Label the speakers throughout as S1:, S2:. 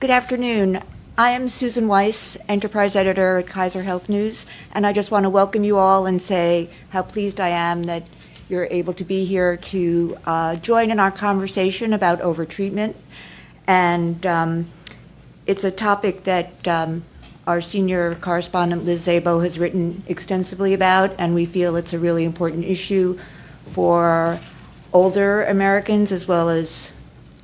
S1: Good afternoon. I am Susan Weiss, Enterprise Editor at Kaiser Health News, and I just want to welcome you all and say how pleased I am that you're able to be here to uh, join in our conversation about overtreatment. And um, it's a topic that um, our senior correspondent Liz Szabo has written extensively about, and we feel it's a really important issue for older Americans as well as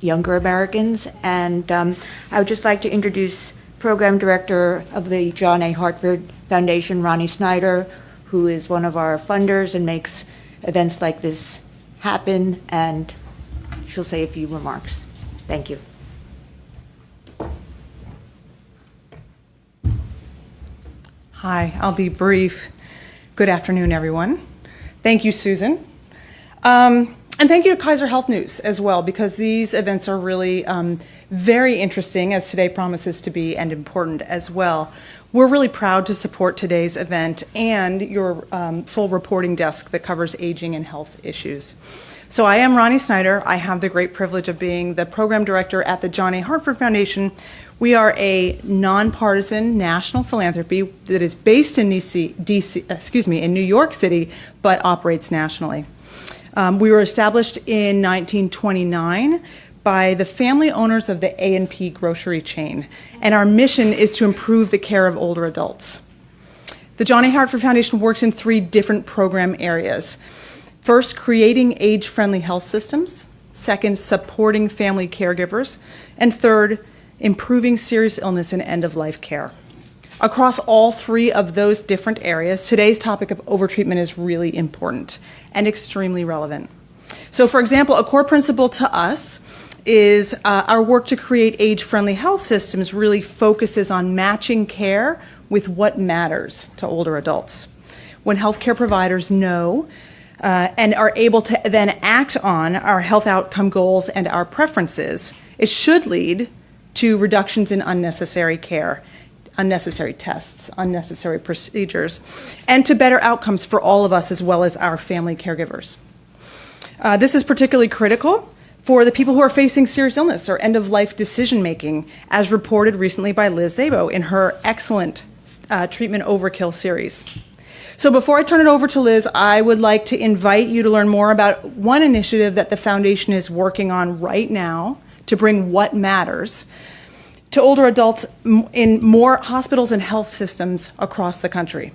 S1: younger Americans. And um, I would just like to introduce Program Director of the John A. Hartford Foundation, Rani Snyder, who is one of our funders and makes events like this happen, and she'll say a few remarks. Thank you.
S2: Hi, I'll be brief. Good afternoon, everyone. Thank you, Susan. Um, and thank you to Kaiser Health News as well, because these events are really um, very interesting, as today promises to be, and important as well. We're really proud to support today's event and your um, full reporting desk that covers aging and health issues. So I am Rani Snyder. I have the great privilege of being the program director at the John A. Hartford Foundation. We are a nonpartisan national philanthropy that is based in DC, DC excuse me, in New York City, but operates nationally. Um, we were established in 1929 by the family owners of the A&P grocery chain, and our mission is to improve the care of older adults. The John A. Hartford Foundation works in three different program areas. First, creating age-friendly health systems. Second, supporting family caregivers. And third, improving serious illness and end-of-life care. Across all three of those different areas, today's topic of overtreatment is really important and extremely relevant. So, for example, a core principle to us is uh, our work to create age friendly health systems really focuses on matching care with what matters to older adults. When healthcare providers know uh, and are able to then act on our health outcome goals and our preferences, it should lead to reductions in unnecessary care unnecessary tests, unnecessary procedures, and to better outcomes for all of us as well as our family caregivers. Uh, this is particularly critical for the people who are facing serious illness or end of life decision making, as reported recently by Liz Szabo in her excellent uh, Treatment Overkill series. So, before I turn it over to Liz, I would like to invite you to learn more about one initiative that the Foundation is working on right now to bring what matters to older adults in more hospitals and health systems across the country.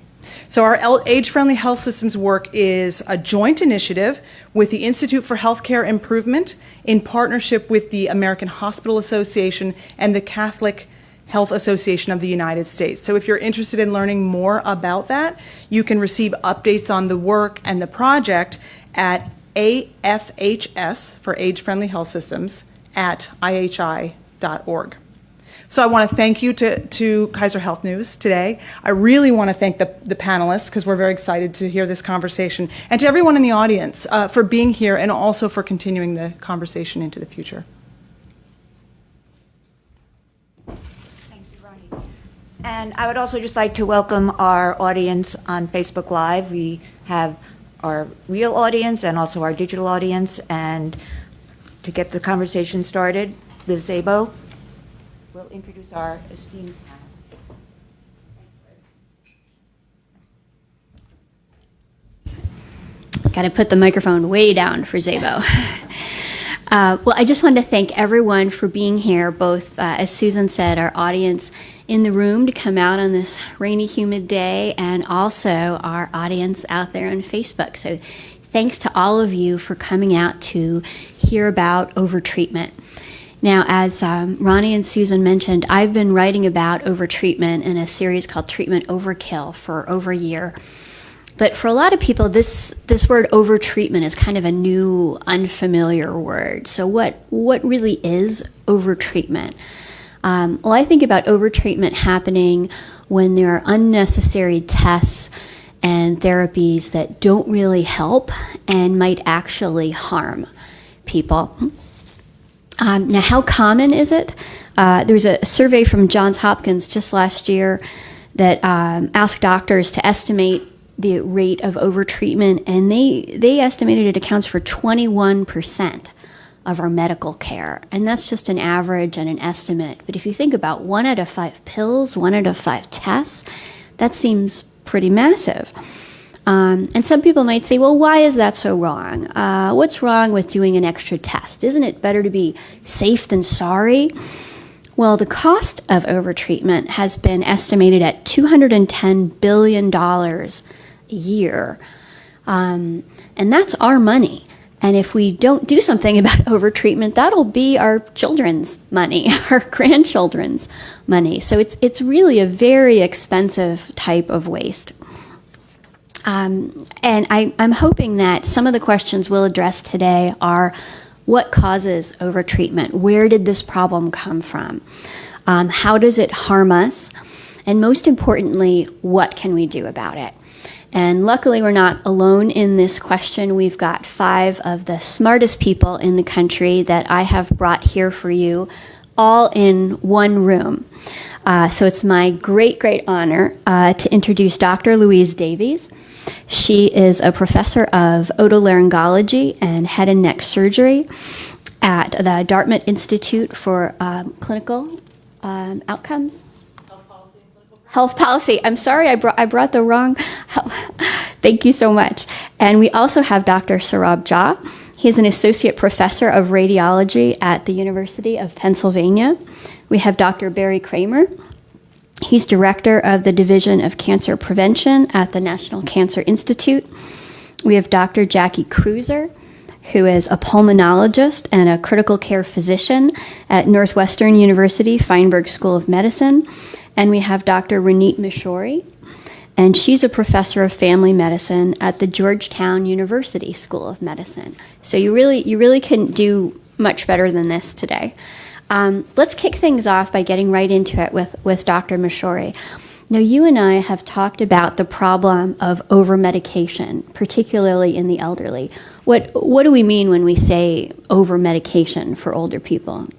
S2: So, our age friendly health systems work is a joint initiative with the Institute for Healthcare Improvement in partnership with the American Hospital Association and the Catholic Health Association of the United States. So, if you're interested in learning more about that, you can receive updates on the work and the project at AFHS for Age Friendly Health Systems at IHI.org. So I want to thank you to, to Kaiser Health News today. I really want to thank the, the panelists because we're very excited to hear this conversation, and to everyone in the audience uh, for being here and also for continuing the conversation into the future.
S1: Thank you, Rani. And I would also just like to welcome our audience on Facebook Live. We have our real audience and also our digital audience. And to get the conversation started, Liz Szabo will introduce our esteemed panel.
S3: Got to put the microphone way down for Szabo. Uh, well, I just wanted to thank everyone for being here, both, uh, as Susan said, our audience in the room to come out on this rainy, humid day, and also our audience out there on Facebook. So, thanks to all of you for coming out to hear about overtreatment. Now, as um, Rani and Susan mentioned, I've been writing about overtreatment in a series called Treatment Overkill for over a year. But for a lot of people, this this word overtreatment is kind of a new, unfamiliar word. So, what what really is overtreatment? Um, well, I think about overtreatment happening when there are unnecessary tests and therapies that don't really help and might actually harm people. Um, now, how common is it? Uh, there was a survey from Johns Hopkins just last year that um, asked doctors to estimate the rate of overtreatment, and they they estimated it accounts for 21 percent of our medical care. And that's just an average and an estimate. But if you think about one out of five pills, one out of five tests, that seems pretty massive. Um, and some people might say, well, why is that so wrong? Uh, what's wrong with doing an extra test? Isn't it better to be safe than sorry? Well, the cost of overtreatment has been estimated at $210 billion a year. Um, and that's our money. And if we don't do something about overtreatment, that'll be our children's money, our grandchildren's money. So it's, it's really a very expensive type of waste. Um, and I, I'm hoping that some of the questions we'll address today are what causes overtreatment? Where did this problem come from? Um, how does it harm us? And most importantly, what can we do about it? And luckily, we're not alone in this question. We've got five of the smartest people in the country that I have brought here for you, all in one room. Uh, so it's my great, great honor uh, to introduce Dr. Louise Davies. She is a professor of otolaryngology and head and neck surgery at the Dartmouth Institute for um, Clinical um, Outcomes. Health policy. I'm sorry, I brought I brought the wrong. Thank you so much. And we also have Dr. Saurabh Jha. He is an associate professor of radiology at the University of Pennsylvania. We have Dr. Barry Kramer. He's director of the Division of Cancer Prevention at the National Cancer Institute. We have Dr. Jackie Kruser, who is a pulmonologist and a critical care physician at Northwestern University Feinberg School of Medicine. And we have Dr. Ranit Mishori, and she's a professor of family medicine at the Georgetown University School of Medicine. So you really, you really couldn't do much better than this today. Um, let's kick things off by getting right into it with, with Dr. Mishori. Now, you and I have talked about the problem of over medication, particularly in the elderly. What, what do we mean when we say over medication for older people?
S4: Um,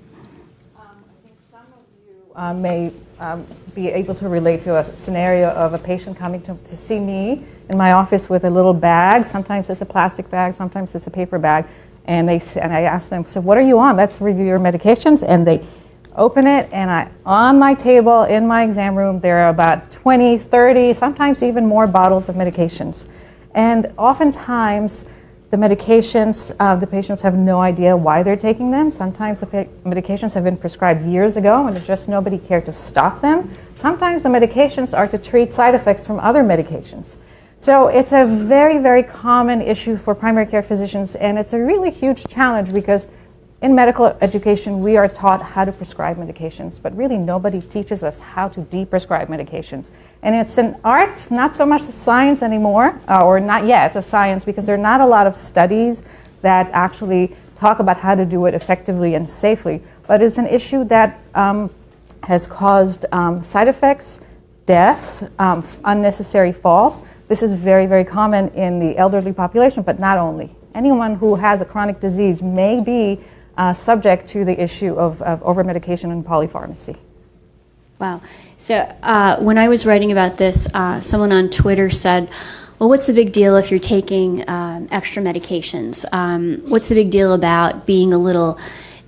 S4: I think some of you uh, may um, be able to relate to a scenario of a patient coming to, to see me in my office with a little bag. Sometimes it's a plastic bag, sometimes it's a paper bag. And, they, and I asked them, so what are you on? Let's review your medications. And they open it, and I, on my table in my exam room, there are about 20, 30, sometimes even more bottles of medications. And oftentimes, the medications, uh, the patients have no idea why they're taking them. Sometimes the medications have been prescribed years ago and just nobody cared to stop them. Sometimes the medications are to treat side effects from other medications. So it's a very, very common issue for primary care physicians, and it's a really huge challenge because in medical education, we are taught how to prescribe medications, but really nobody teaches us how to de-prescribe medications. And it's an art, not so much a science anymore, uh, or not yet a science, because there are not a lot of studies that actually talk about how to do it effectively and safely. But it's an issue that um, has caused um, side effects, death, um, unnecessary falls. This is very, very common in the elderly population, but not only. Anyone who has a chronic disease may be uh, subject to the issue of, of over-medication and polypharmacy.
S3: Wow. So uh, when I was writing about this, uh, someone on Twitter said, well, what's the big deal if you're taking um, extra medications? Um, what's the big deal about being a little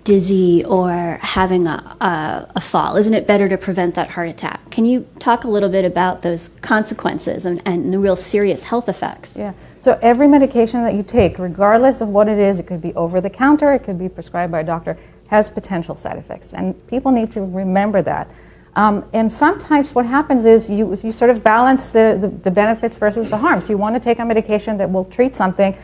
S3: dizzy or having a, a, a, fall? Isn't it better to prevent that heart attack? Can you talk a little bit about those consequences and, and the real serious health effects?
S4: Yeah. So every medication that you take, regardless of what it is, it could be over the counter, it could be prescribed by a doctor, has potential side effects. And people need to remember that. Um, and sometimes what happens is you, you sort of balance the, the, the benefits versus the harms. You want to take a medication that will treat something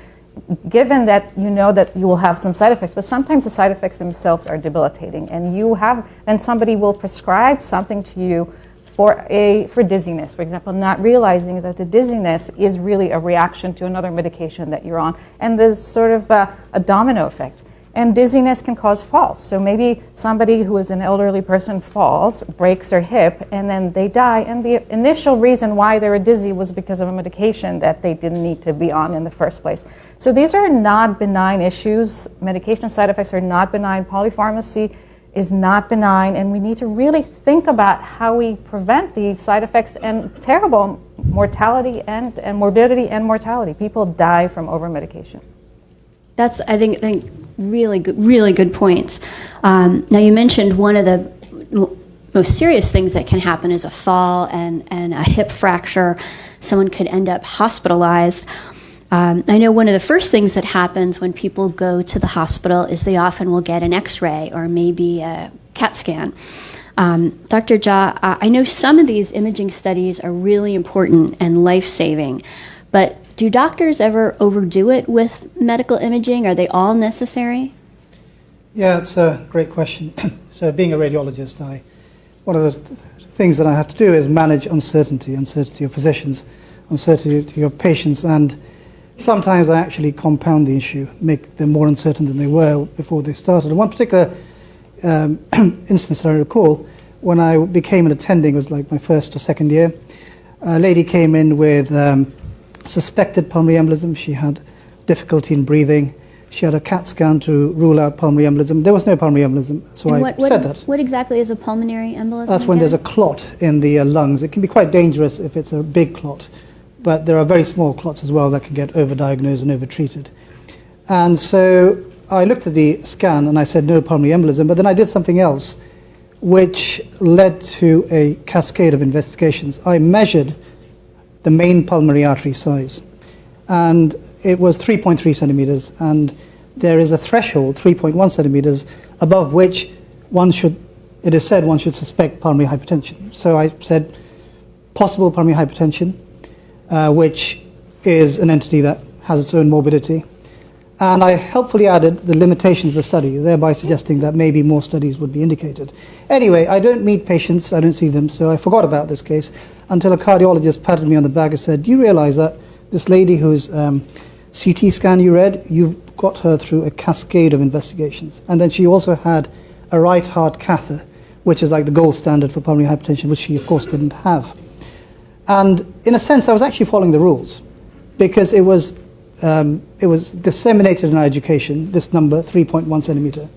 S4: given that you know that you will have some side effects, but sometimes the side effects themselves are debilitating, and you have then somebody will prescribe something to you for a for dizziness, for example, not realizing that the dizziness is really a reaction to another medication that you're on, and there's sort of a, a domino effect. And dizziness can cause falls. So maybe somebody who is an elderly person falls, breaks their hip, and then they die. And the initial reason why they were dizzy was because of a medication that they didn't need to be on in the first place. So these are not benign issues. Medication side effects are not benign. Polypharmacy is not benign, and we need to really think about how we prevent these side effects and terrible mortality and, and morbidity and mortality. People die from over medication.
S3: That's, I think, think Really good, really good points. Um, now, you mentioned one of the most serious things that can happen is a fall and, and a hip fracture. Someone could end up hospitalized. Um, I know one of the first things that happens when people go to the hospital is they often will get an x ray or maybe a CAT scan. Um, Dr. Uh, I know some of these imaging studies are really important and life saving, but do doctors ever overdo it with medical imaging? Are they all necessary?
S5: Yeah, it's a great question. so, being a radiologist, I one of the th- things that I have to do is manage uncertainty, uncertainty of physicians, uncertainty of patients, and sometimes I actually compound the issue, make them more uncertain than they were before they started. And one particular um, instance that I recall, when I became an attending, was like my first or second year. A lady came in with um, suspected pulmonary embolism. She had difficulty in breathing. She had a CAT scan to rule out pulmonary embolism. There was no pulmonary embolism, so
S3: And
S5: I
S3: what, what,
S5: said that.
S3: what exactly is a pulmonary embolism?
S5: That's when there's a clot in the uh, lungs. It can be quite dangerous if it's a big clot, but there are very small clots as well that can get overdiagnosed and overtreated. And so I looked at the scan and I said no pulmonary embolism, but then I did something else which led to a cascade of investigations. I measured the main pulmonary artery size, and it was 3.3 centimeters, and there is a threshold, 3.1 centimeters, above which one should, it is said one should suspect pulmonary hypertension. So I said possible pulmonary hypertension, uh, which is an entity that has its own morbidity. And I helpfully added the limitations of the study, thereby suggesting that maybe more studies would be indicated. Anyway, I don't meet patients, I don't see them, so I forgot about this case until a cardiologist patted me on the back and said, Do you realize that this lady whose um, CT scan you read, you've got her through a cascade of investigations? And then she also had a right heart catheter, which is like the gold standard for pulmonary hypertension, which she, of course, didn't have. And in a sense, I was actually following the rules because it was, um, it was disseminated in our education, this number, 3.1 centimeter.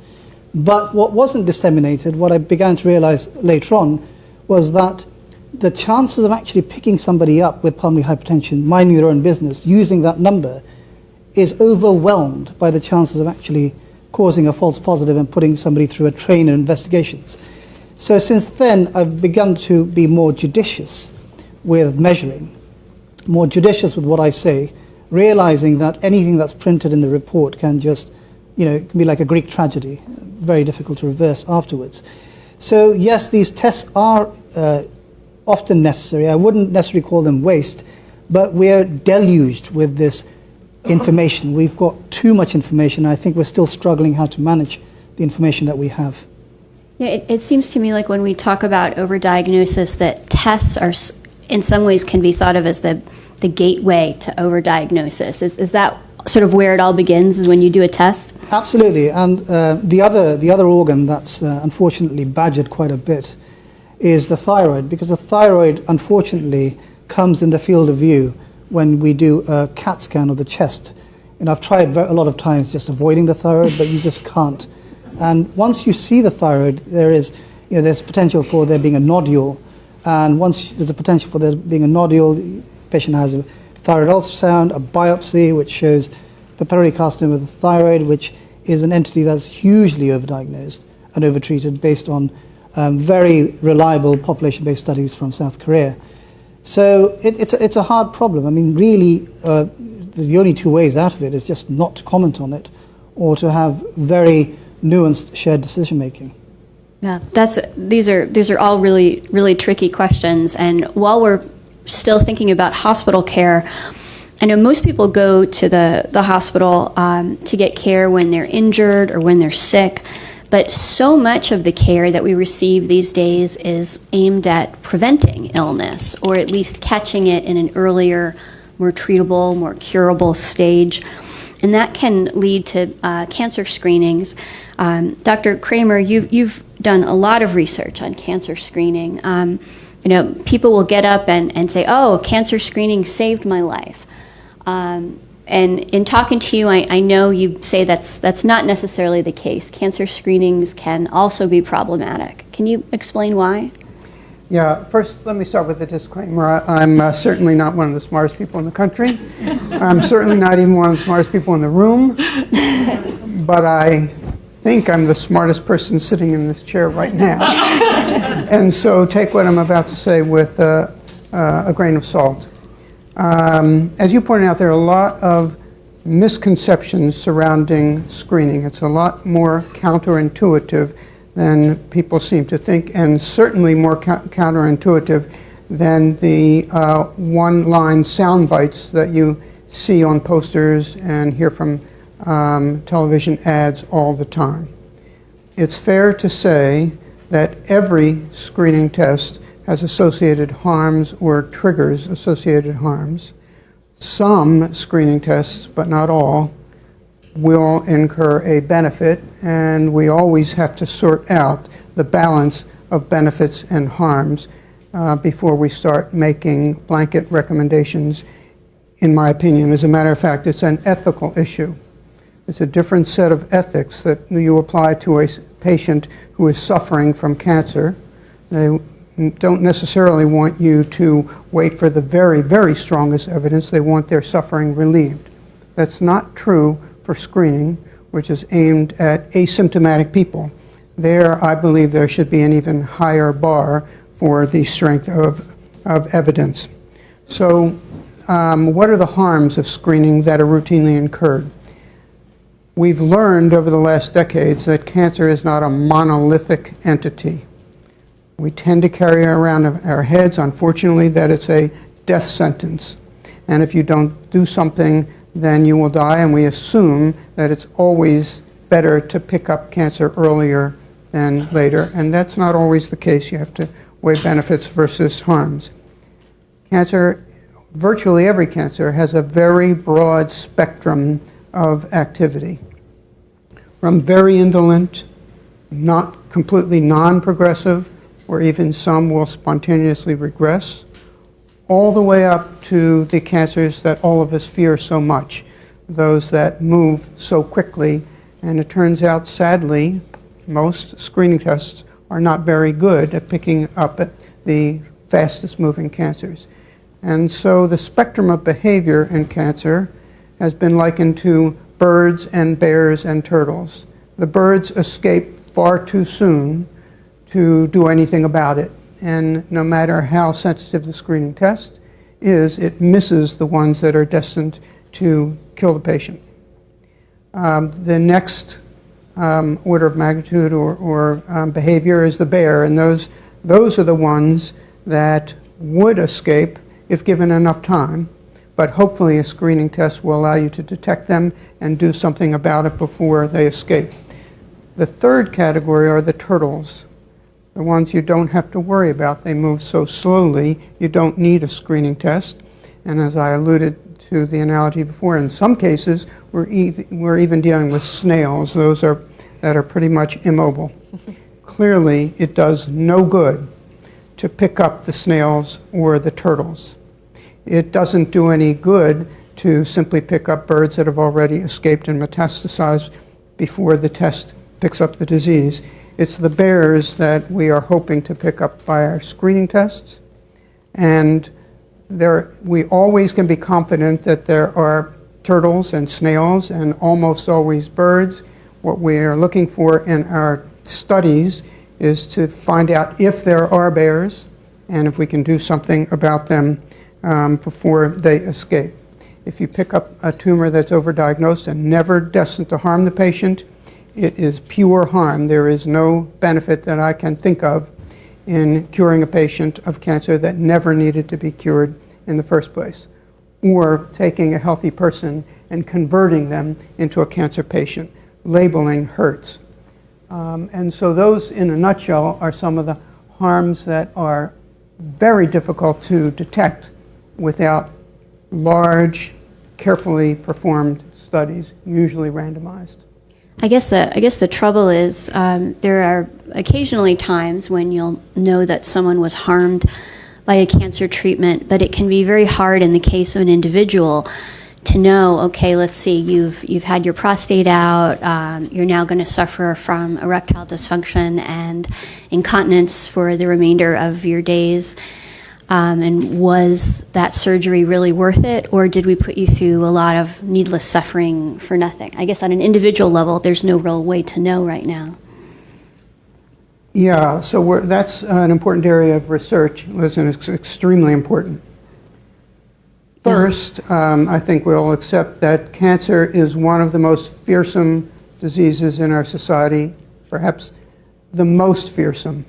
S5: But what wasn't disseminated, what I began to realize later on, was that the chances of actually picking somebody up with pulmonary hypertension, minding their own business, using that number, is overwhelmed by the chances of actually causing a false positive and putting somebody through a train of investigations. So since then, I've begun to be more judicious with measuring, more judicious with what I say, realizing that anything that's printed in the report can just, you know, can be like a Greek tragedy, very difficult to reverse afterwards. So yes, these tests are uh, often necessary. I wouldn't necessarily call them waste, but we're deluged with this information. We've got too much information. I think we're still struggling how to manage the information that we have.
S3: Yeah, it, it seems to me like when we talk about overdiagnosis, that tests are, in some ways, can be thought of as the, the gateway to overdiagnosis. Is, is that sort of where it all begins, is when you do a test?
S5: Absolutely, and uh, the other the other organ that's uh, unfortunately badgered quite a bit is the thyroid, because the thyroid unfortunately comes in the field of view when we do a CAT scan of the chest. And I've tried a lot of times just avoiding the thyroid, but you just can't. And once you see the thyroid, there is you know there's potential for there being a nodule, and once there's a potential for there being a nodule, patient has a thyroid ultrasound, a biopsy, which shows papillary carcinoma of the thyroid, which is an entity that's hugely overdiagnosed and overtreated based on um, very reliable population-based studies from South Korea. So it, it's, a, it's a hard problem. I mean, really, uh, the only two ways out of it is just not to comment on it or to have very nuanced shared decision making.
S3: Yeah, that's these are these are all really really tricky questions. And while we're still thinking about hospital care, I know most people go to the the hospital um, to get care when they're injured or when they're sick. But so much of the care that we receive these days is aimed at preventing illness, or at least catching it in an earlier, more treatable, more curable stage and that can lead to uh, cancer screenings. Um, Dr. Kramer, you've, you've done a lot of research on cancer screening. Um, you know, people will get up and, and say, oh, cancer screening saved my life. Um, and in talking to you, I, I know you say that's, that's not necessarily the case. Cancer screenings can also be problematic. Can you explain why?
S6: Yeah, first, let me start with a disclaimer. I- I'm uh, certainly not one of the smartest people in the country. I'm certainly not even one of the smartest people in the room. But I think I'm the smartest person sitting in this chair right now. And so take what I'm about to say with uh, uh, a grain of salt. Um, As you pointed out, there are a lot of misconceptions surrounding screening. It's a lot more counterintuitive than people seem to think, and certainly more cou- counterintuitive than the uh, one-line sound bites that you see on posters and hear from um, television ads all the time. It's fair to say that every screening test has associated harms or triggers associated harms. Some screening tests, but not all, will incur a benefit, and we always have to sort out the balance of benefits and harms uh, before we start making blanket recommendations, in my opinion. As a matter of fact, it's an ethical issue. It's a different set of ethics that you apply to a patient who is suffering from cancer. They don't necessarily want you to wait for the very, very strongest evidence. They want their suffering relieved. That's not true for screening, which is aimed at asymptomatic people. There, I believe there should be an even higher bar for the strength of, of evidence. So, um, what are the harms of screening that are routinely incurred? We've learned over the last decades that cancer is not a monolithic entity. We tend to carry around our heads, unfortunately, that it's a death sentence. And if you don't do something, then you will die. And we assume that it's always better to pick up cancer earlier than later. And that's not always the case. You have to weigh benefits versus harms. Cancer, virtually every cancer, has a very broad spectrum of activity. From very indolent, not completely non-progressive, or even some will spontaneously regress, all the way up to the cancers that all of us fear so much, those that move so quickly. And it turns out, sadly, most screening tests are not very good at picking up at the fastest moving cancers. And so the spectrum of behavior in cancer has been likened to birds and bears and turtles. The birds escape far too soon to do anything about it. And no matter how sensitive the screening test is, it misses the ones that are destined to kill the patient. Um, the next um, order of magnitude or, or um, behavior is the bear, and those, those are the ones that would escape if given enough time, but hopefully a screening test will allow you to detect them and do something about it before they escape. The third category are the turtles, the ones you don't have to worry about. They move so slowly, you don't need a screening test. And as I alluded to the analogy before, in some cases, we're, e- we're even dealing with snails. Those are, that are pretty much immobile. Clearly, it does no good to pick up the snails or the turtles. It doesn't do any good to simply pick up birds that have already escaped and metastasized before the test picks up the disease. It's the bears that we are hoping to pick up by our screening tests. And there, we always can be confident that there are turtles and snails and almost always birds. What we are looking for in our studies is to find out if there are bears and if we can do something about them um, before they escape. If you pick up a tumor that's overdiagnosed and never destined to harm the patient, it is pure harm. There is no benefit that I can think of in curing a patient of cancer that never needed to be cured in the first place, or taking a healthy person and converting them into a cancer patient. Labeling hurts. Um, and so, those, in a nutshell, are some of the harms that are very difficult to detect without large, carefully performed studies, usually randomized.
S3: I guess the I guess the trouble is um, there are occasionally times when you'll know that someone was harmed by a cancer treatment, but it can be very hard in the case of an individual to know, okay, let's see, you've you've had your prostate out, um, you're now going to suffer from erectile dysfunction and incontinence for the remainder of your days. Um, and was that surgery really worth it, or did we put you through a lot of needless suffering for nothing? I guess on an individual level, there's no real way to know right now.
S6: Yeah, so we're, that's an important area of research, Liz, and it's extremely important. First, um, I think we'll accept that cancer is one of the most fearsome diseases in our society, perhaps the most fearsome.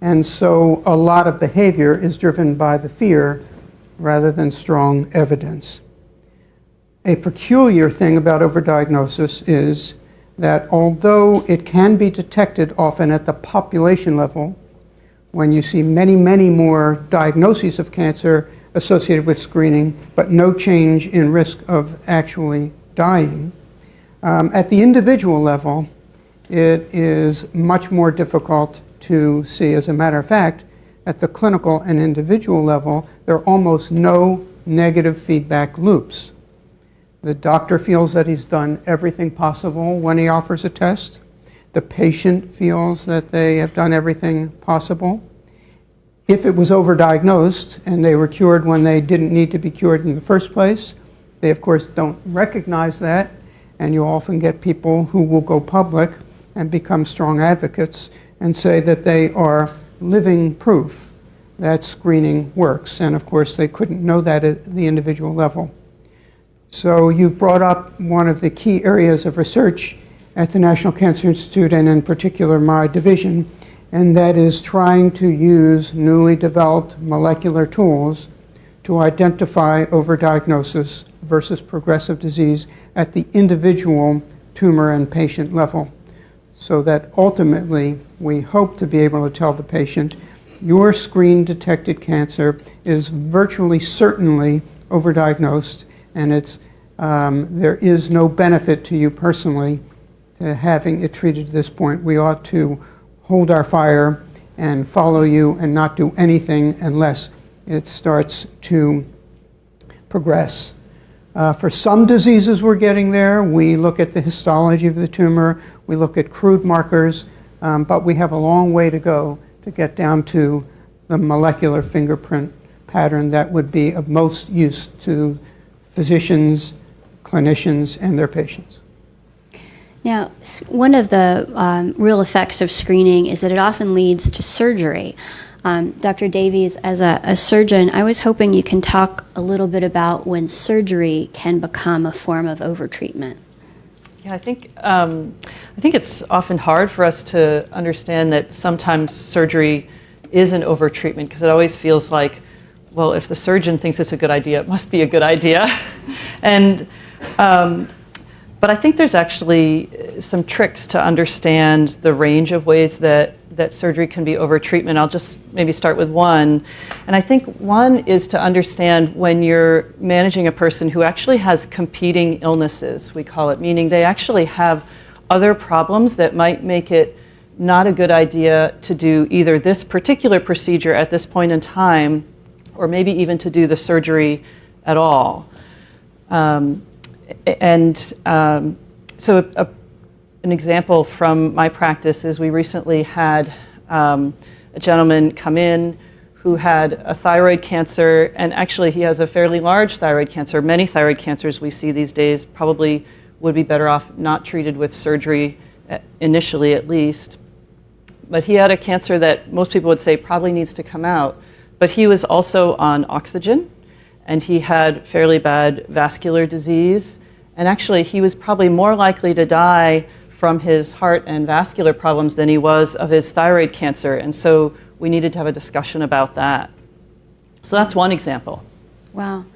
S6: And so a lot of behavior is driven by the fear rather than strong evidence. A peculiar thing about overdiagnosis is that although it can be detected often at the population level, when you see many, many more diagnoses of cancer associated with screening, but no change in risk of actually dying, um, at the individual level, it is much more difficult to see. As a matter of fact, at the clinical and individual level, there are almost no negative feedback loops. The doctor feels that he's done everything possible when he offers a test. The patient feels that they have done everything possible. If it was overdiagnosed and they were cured when they didn't need to be cured in the first place, they of course don't recognize that, and you often get people who will go public and become strong advocates and say that they are living proof that screening works. And of course, they couldn't know that at the individual level. So you've brought up one of the key areas of research at the National Cancer Institute, and in particular my division, and that is trying to use newly developed molecular tools to identify overdiagnosis versus progressive disease at the individual tumor and patient level. So that ultimately, we hope to be able to tell the patient, your screen detected cancer is virtually certainly overdiagnosed and it's, um, there is no benefit to you personally to having it treated at this point. We ought to hold our fire and follow you and not do anything unless it starts to progress. Uh, for some diseases, we're getting there. We look at the histology of the tumor, we look at crude markers, um, but we have a long way to go to get down to the molecular fingerprint pattern that would be of most use to physicians, clinicians, and their patients.
S3: Now, one of the um, real effects of screening is that it often leads to surgery. Um, Dr. Davies, as a, a, surgeon, I was hoping you can talk a little bit about when surgery can become a form of overtreatment.
S7: Yeah, I think um, I think it's often hard for us to understand that sometimes surgery is an overtreatment because it always feels like well, if the surgeon thinks it's a good idea, it must be a good idea. and, um, but I think there's actually some tricks to understand the range of ways that, that surgery can be over treatment. I'll just maybe start with one. And I think one is to understand when you're managing a person who actually has competing illnesses, we call it, meaning they actually have other problems that might make it not a good idea to do either this particular procedure at this point in time or maybe even to do the surgery at all. Um, and um, so, a, a, an example from my practice is we recently had um, a gentleman come in who had a thyroid cancer, and actually, he has a fairly large thyroid cancer. Many thyroid cancers we see these days probably would be better off not treated with surgery, uh, initially at least. But he had a cancer that most people would say probably needs to come out. But he was also on oxygen, and he had fairly bad vascular disease. And actually, he was probably more likely to die from his heart and vascular problems than he was of his thyroid cancer. And so we needed to have a discussion about that. So that's one example.
S3: Wow.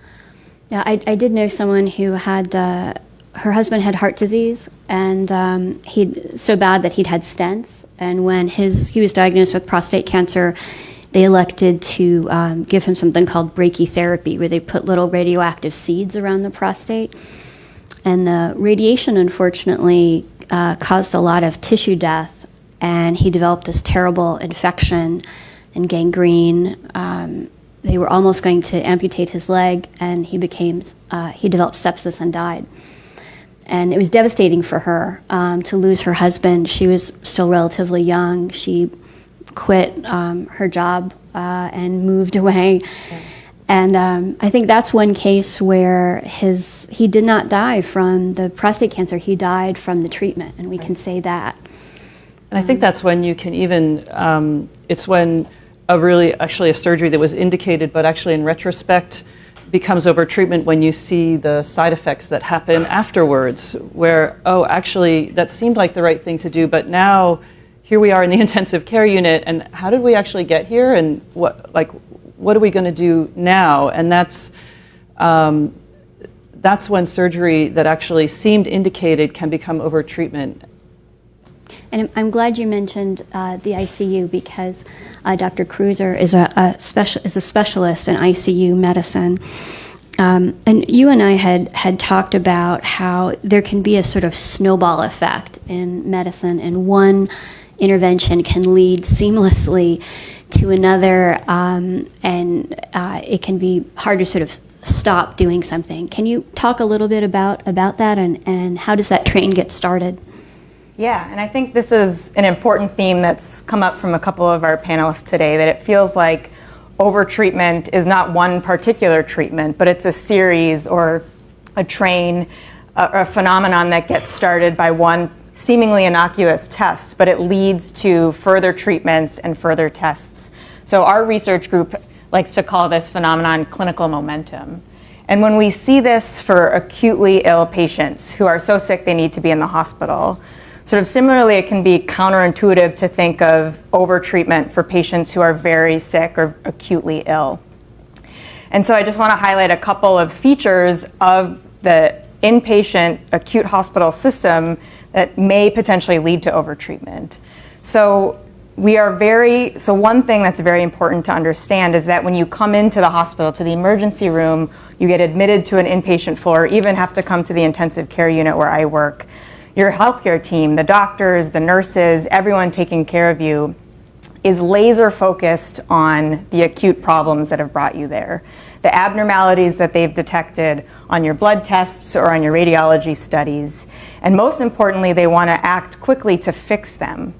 S3: Yeah, I, I did know someone who had, uh, her husband had heart disease, and um, he so bad that he'd had stents. And when his, he was diagnosed with prostate cancer, they elected to um, give him something called brachytherapy, where they put little radioactive seeds around the prostate. And the radiation, unfortunately, uh, caused a lot of tissue death, and he developed this terrible infection and gangrene. Um, they were almost going to amputate his leg, and he became uh, he developed sepsis and died. And it was devastating for her um, to lose her husband. She was still relatively young. She quit um, her job uh, and moved away. And um, I think that's one case where his he did not die from the prostate cancer. He died from the treatment, and we can say that.
S7: And I think that's when you can even, um, it's when a really, actually a surgery that was indicated, but actually in retrospect becomes over treatment when you see the side effects that happen afterwards, where, oh, actually, that seemed like the right thing to do, but now here we are in the intensive care unit, and how did we actually get here, and what, like, what are we going to do now? And that's, um, that's when surgery that actually seemed indicated can become over treatment.
S3: And I'm- glad you mentioned uh, the ICU because uh, Dr. Kruser is a, a special is a specialist in ICU medicine. Um, and you and I had had talked about how there can be a sort of snowball effect in medicine, and one intervention can lead seamlessly to another, um, and uh, it can be hard to sort of stop doing something. Can you talk a little bit about about that, and, and how does that train get started?
S8: Yeah, and I think this is an important theme that's come up from a couple of our panelists today that it feels like over-treatment is not one particular treatment, but it's a series or a train, a, a phenomenon that gets started by one seemingly innocuous test, but it leads to further treatments and further tests. So our research group likes to call this phenomenon clinical momentum. And when we see this for acutely ill patients who are so sick they need to be in the hospital, Sort of similarly, it can be counterintuitive to think of overtreatment for patients who are very sick or acutely ill. And so I just want to highlight a couple of features of the inpatient acute hospital system that may potentially lead to overtreatment. So we are very so one thing that's very important to understand is that when you come into the hospital to the emergency room, you get admitted to an inpatient floor, even have to come to the intensive care unit where I work your healthcare team, the doctors, the nurses, everyone taking care of you is laser focused on the acute problems that have brought you there. The abnormalities that they've detected on your blood tests or on your radiology studies. And most importantly, they want to act quickly to fix them.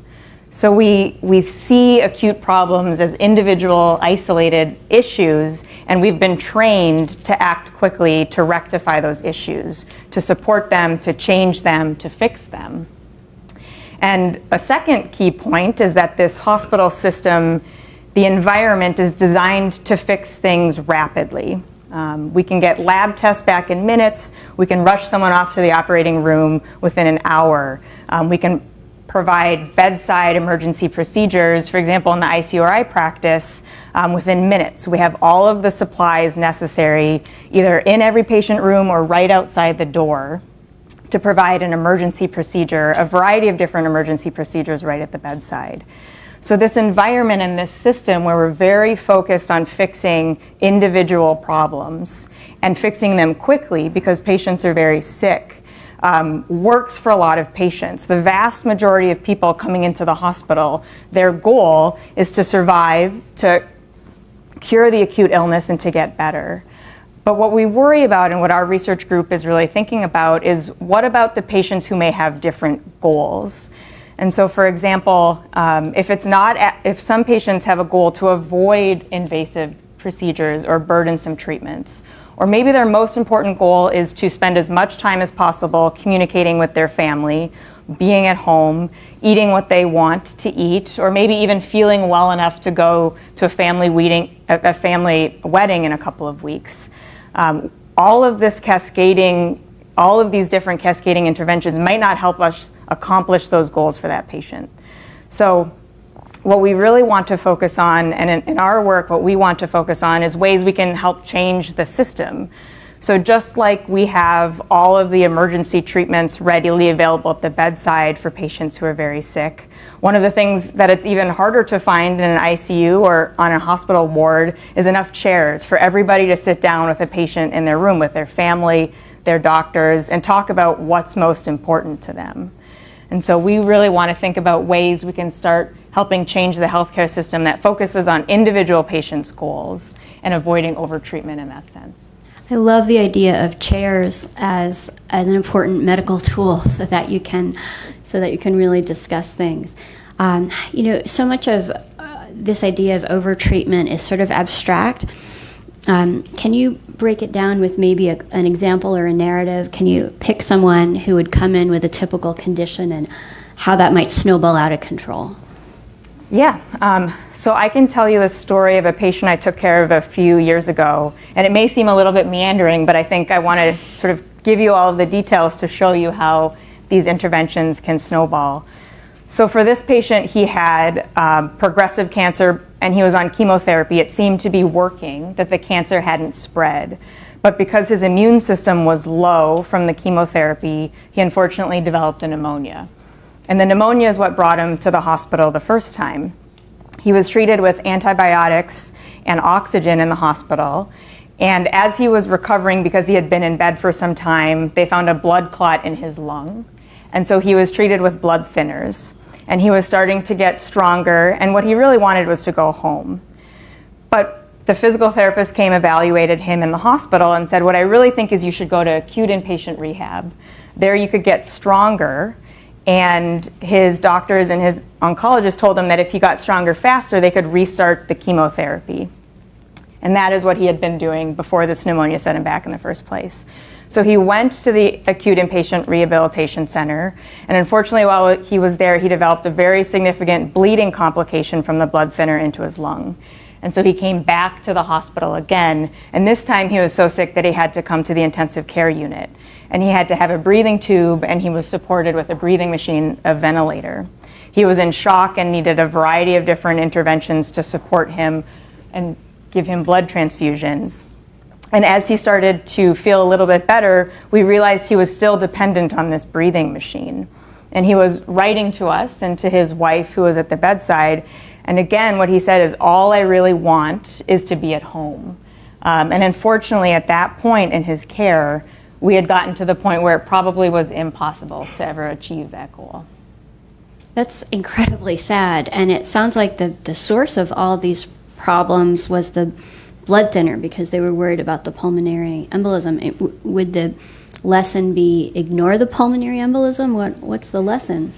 S8: So we, we see acute problems as individual, isolated issues, and we've been trained to act quickly to rectify those issues, to support them, to change them, to fix them. And a second key point is that this hospital system, the environment is designed to fix things rapidly. Um, we can get lab tests back in minutes. We can rush someone off to the operating room within an hour. Um, we can provide bedside emergency procedures, for example, in the ICURI practice, um, within minutes. We have all of the supplies necessary, either in every patient room or right outside the door, to provide an emergency procedure, a variety of different emergency procedures right at the bedside. So, this environment and this system where we're very focused on fixing individual problems and fixing them quickly because patients are very sick um, works for a lot of patients. The vast majority of people coming into the hospital, their goal is to survive, to cure the acute illness, and to get better. But what we worry about and what our research group is really thinking about is what about the patients who may have different goals? And so, for example, um, if it's not, if some patients have a goal to avoid invasive procedures or burdensome treatments, or maybe their most important goal is to spend as much time as possible communicating with their family, being at home, eating what they want to eat, or maybe even feeling well enough to go to a family wedding, a family wedding in a couple of weeks. Um, all of this cascading, all of these different cascading interventions might not help us accomplish those goals for that patient. So what we really want to focus on, and in, in, our work, what we want to focus on is ways we can help change the system. So, just like we have all of the emergency treatments readily available at the bedside for patients who are very sick, one of the things that it's even harder to find in an ICU or on a hospital ward is enough chairs for everybody to sit down with a patient in their room with their family, their doctors, and talk about what's most important to them. And so, we really want to think about ways we can start helping change the healthcare system that focuses on individual patients' goals and avoiding overtreatment in that sense.
S3: I love the idea of chairs as as an important medical tool, so that you can so that you can really discuss things. Um, you know, so much of uh, this idea of overtreatment is sort of abstract. Um, can you break it down with maybe a, an example or a narrative? Can you pick someone who would come in with a typical condition and how that might snowball out of control?
S8: Yeah, um, so I can tell you the story of a patient I took care of a few years ago, and it may seem a little bit meandering, but I think I want to sort of give you all of the details to show you how these interventions can snowball. So for this patient, he had um, progressive cancer and he was on chemotherapy. It seemed to be working, that the cancer hadn't spread. But because his immune system was low from the chemotherapy, he unfortunately developed a pneumonia. And the pneumonia is what brought him to the hospital the first time. He was treated with antibiotics and oxygen in the hospital. And as he was recovering, because he had been in bed for some time, they found a blood clot in his lung. And so he was treated with blood thinners. And he was starting to get stronger. And what he really wanted was to go home. But the physical therapist came, evaluated him in the hospital, and said, What I really think is you should go to acute inpatient rehab. There you could get stronger. And his doctors and his oncologist told him that if he got stronger faster, they could restart the chemotherapy. And that is what he had been doing before this pneumonia set him back in the first place. So he went to the acute inpatient rehabilitation center, and unfortunately, while he was there, he developed a very significant bleeding complication from the blood thinner into his lung. And so he came back to the hospital again, and this time he was so sick that he had to come to the intensive care unit. And he had to have a breathing tube, and he was supported with a breathing machine, a ventilator. He was in shock and needed a variety of different interventions to support him and give him blood transfusions. And as he started to feel a little bit better, we realized he was still dependent on this breathing machine. And he was writing to us and to his wife, who was at the bedside. And again, what he said is, All I really want is to be at home. Um, and unfortunately, at that point in his care, we had gotten to the point where it probably was impossible to ever achieve that goal.
S3: That's incredibly sad. And it sounds like the, the source of all these problems was the blood thinner because they were worried about the pulmonary embolism. It, w- would the lesson be ignore the pulmonary embolism? What, what's the lesson?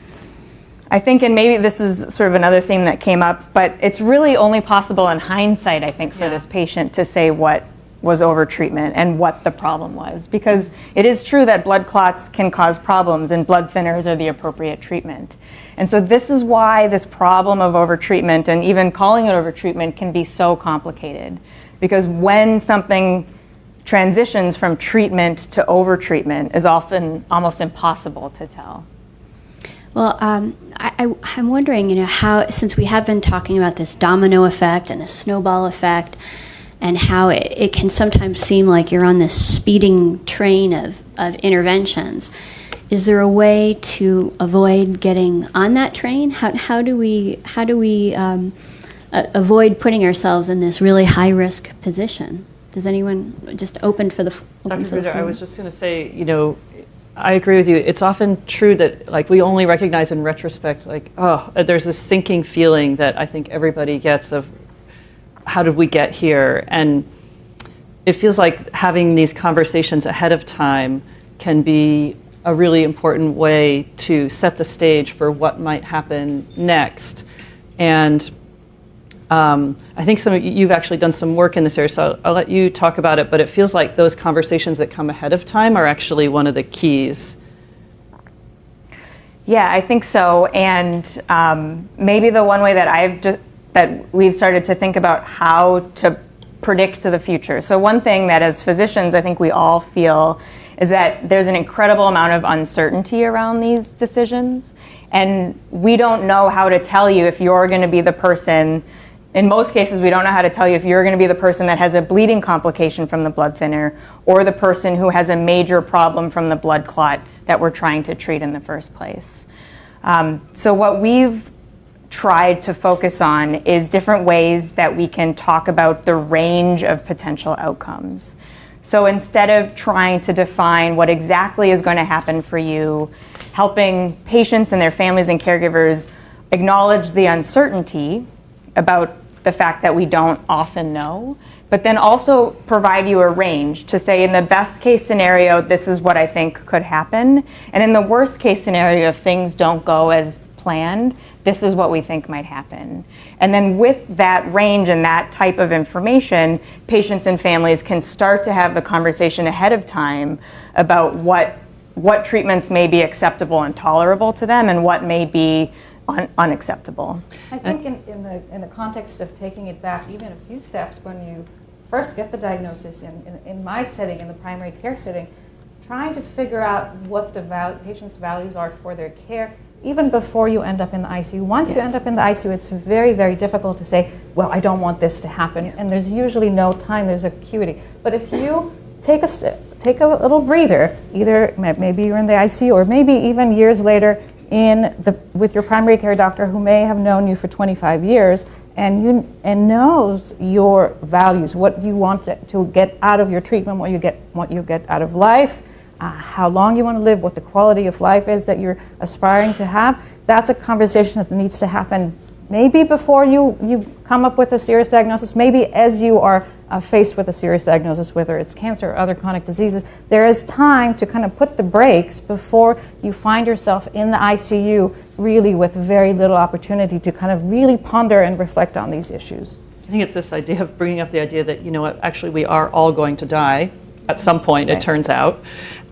S8: I think, and maybe this is sort of another theme that came up, but it's really only possible in hindsight, I think, for
S7: Yeah.
S8: this patient to say what was overtreatment and what the problem was. Because it is true that blood clots can cause problems and blood thinners are the appropriate treatment. And so, this is why this problem of overtreatment and even calling it overtreatment can be so complicated. Because when something transitions from treatment to overtreatment is often almost impossible to tell.
S3: Well, um, I, I'm wondering, you know, how, since we have been talking about this domino effect and a snowball effect, and how it, it can sometimes seem like you're on this speeding train of, of interventions, is there a way to avoid getting on that train? How, how do we, how do we um, a- avoid putting ourselves in this really high risk position? Does anyone just open for the open
S7: Dr.
S3: for the
S7: I was just going to say, you know, I agree with you. It's often true that, like, we only recognize in retrospect, like, oh, uh, there's this sinking feeling that I think everybody gets of how did we get here? And it feels like having these conversations ahead of time can be a really important way to set the stage for what might happen next. And um, I think some of you, you've actually done some work in this area, so I'll, I'll let you talk about it. But it feels like those conversations that come ahead of time are actually one of the keys.
S8: Yeah, I think so. And um, maybe the one way that I've that we've started to think about how to predict the future. So one thing that as physicians, I think we all feel is that there's an incredible amount of uncertainty around these decisions. And we don't know how to tell you if you're going to be the person. In most cases, we don't know how to tell you if you're going to be the person that has a bleeding complication from the blood thinner or the person who has a major problem from the blood clot that we're trying to treat in the first place. Um, so, what we've tried to focus on is different ways that we can talk about the range of potential outcomes. So, instead of trying to define what exactly is going to happen for you, helping patients and their families and caregivers acknowledge the uncertainty about the fact that we don't often know, but then also provide you a range to say, in the best case scenario, this is what I think could happen. And in the worst case scenario, if things don't go as planned, this is what we think might happen. And then with that range and that type of information, patients and families can start to have the conversation ahead of time about what, what treatments may be acceptable and tolerable to them and what may be un- unacceptable.
S4: I think in, in, the, in the context of taking it back even a few steps, when you first get the diagnosis in, in, in my setting, in the primary care setting, trying to figure out what the val- patient's values are for their care, even before you end up in the ICU. Once you end up in the ICU, it's very, very difficult to say, well, I don't want this to happen. And there's usually no time, there's acuity. But if you take a step, take a little breather, either maybe you're in the ICU or maybe even years later in the, with your primary care doctor who may have known you for 25 years and you and knows your values, what you want to, to get out of your treatment, what you get, what you get out of life, uh, how long you want to live, what the quality of life is that you're aspiring to have. That's a conversation that needs to happen maybe before you, you come up with a serious diagnosis, maybe as you are uh, faced with a serious diagnosis, whether it's cancer or other chronic diseases, there is time to kind of put the brakes before you find yourself in the ICU, really with very little opportunity to kind of really ponder and reflect on these issues.
S7: I think it's this idea of bringing up the idea that, you know what, actually we are all going to die at some point, it turns out.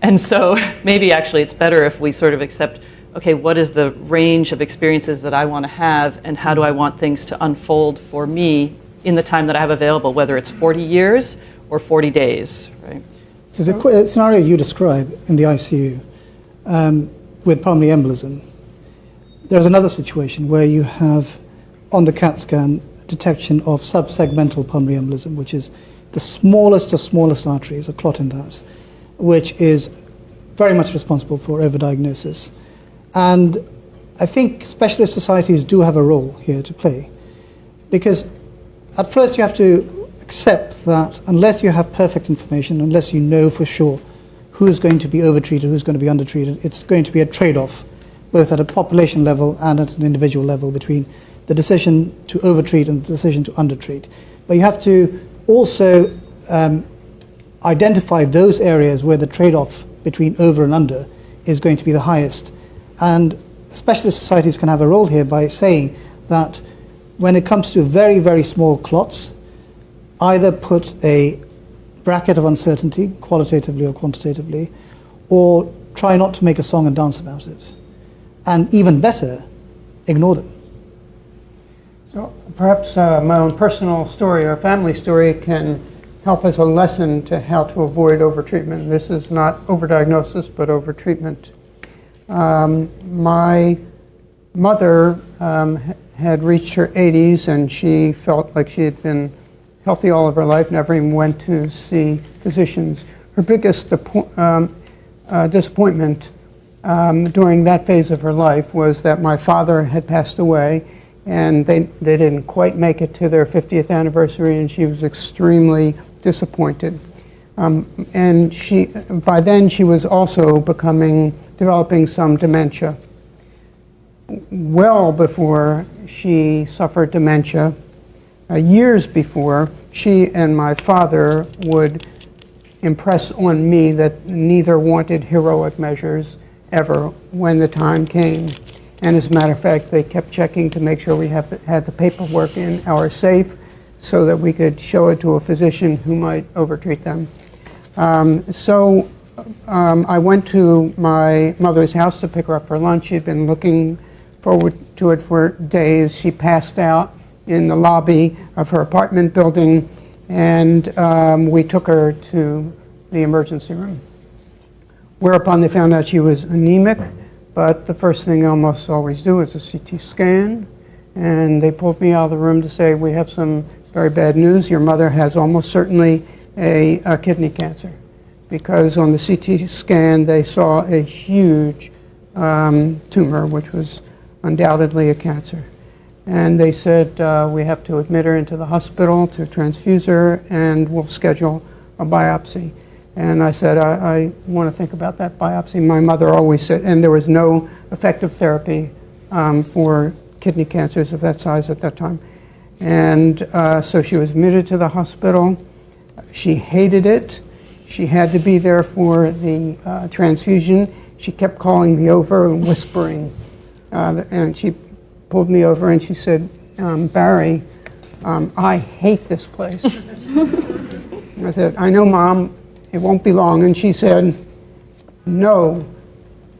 S7: And so maybe actually it's better if we sort of accept, okay, what is the range of experiences that I want to have and how do I want things to unfold for me in the time that I have available, whether it's 40 years or 40 days, right?
S5: So the uh, scenario you describe in the ICU um, with pulmonary embolism, there's another situation where you have on the CAT scan detection of subsegmental pulmonary embolism, which is the smallest of smallest arteries, a clot in that, which is very much responsible for overdiagnosis. And I think specialist societies do have a role here to play because at first you have to accept that unless you have perfect information, unless you know for sure who's going to be overtreated, who's going to be undertreated, it's going to be a trade-off, both at a population level and at an individual level between the decision to overtreat and the decision to undertreat. But you have to also um, identify those areas where the trade-off between over and under is going to be the highest. And specialist societies can have a role here by saying that when it comes to very, very small clots, either put a bracket of uncertainty, qualitatively or quantitatively, or try not to make a song and dance about it. And even better, ignore them.
S6: So perhaps uh, my own personal story or family story can help as a lesson to how to avoid overtreatment. This is not overdiagnosis, but overtreatment. Um, my mother um, had reached her 80s and she felt like she had been healthy all of her life, never even went to see physicians. Her biggest um, uh, disappointment um, during that phase of her life was that my father had passed away and they, they didn't quite make it to their 50th anniversary and she was extremely disappointed. Um, and she, by then she was also becoming, developing some dementia. Well before she suffered dementia, uh, years before, she and my father would impress on me that neither wanted heroic measures ever when the time came. And as a matter of fact, they kept checking to make sure we the, had the paperwork in our safe so that we could show it to a physician who might overtreat them. Um, so um, I went to my mother's house to pick her up for lunch. She'd been looking forward to it for days. She passed out in the lobby of her apartment building, and um, we took her to the emergency room. Whereupon they found out she was anemic, but the first thing they almost always do is a CT scan. And they pulled me out of the room to say, We have some very bad news. Your mother has almost certainly a, a kidney cancer. Because on the CT scan, they saw a huge um, tumor, which was undoubtedly a cancer. And they said, uh, We have to admit her into the hospital to transfuse her, and we'll schedule a biopsy. And I said, I, I want to think about that biopsy. My mother always said, and there was no effective therapy um, for kidney cancers of that size at that time. And uh, so she was admitted to the hospital. She hated it. She had to be there for the uh, transfusion. She kept calling me over and whispering. Uh, and she pulled me over and she said, um, Barry, um, I hate this place. I said, I know, Mom, it won't be long. And she said, No,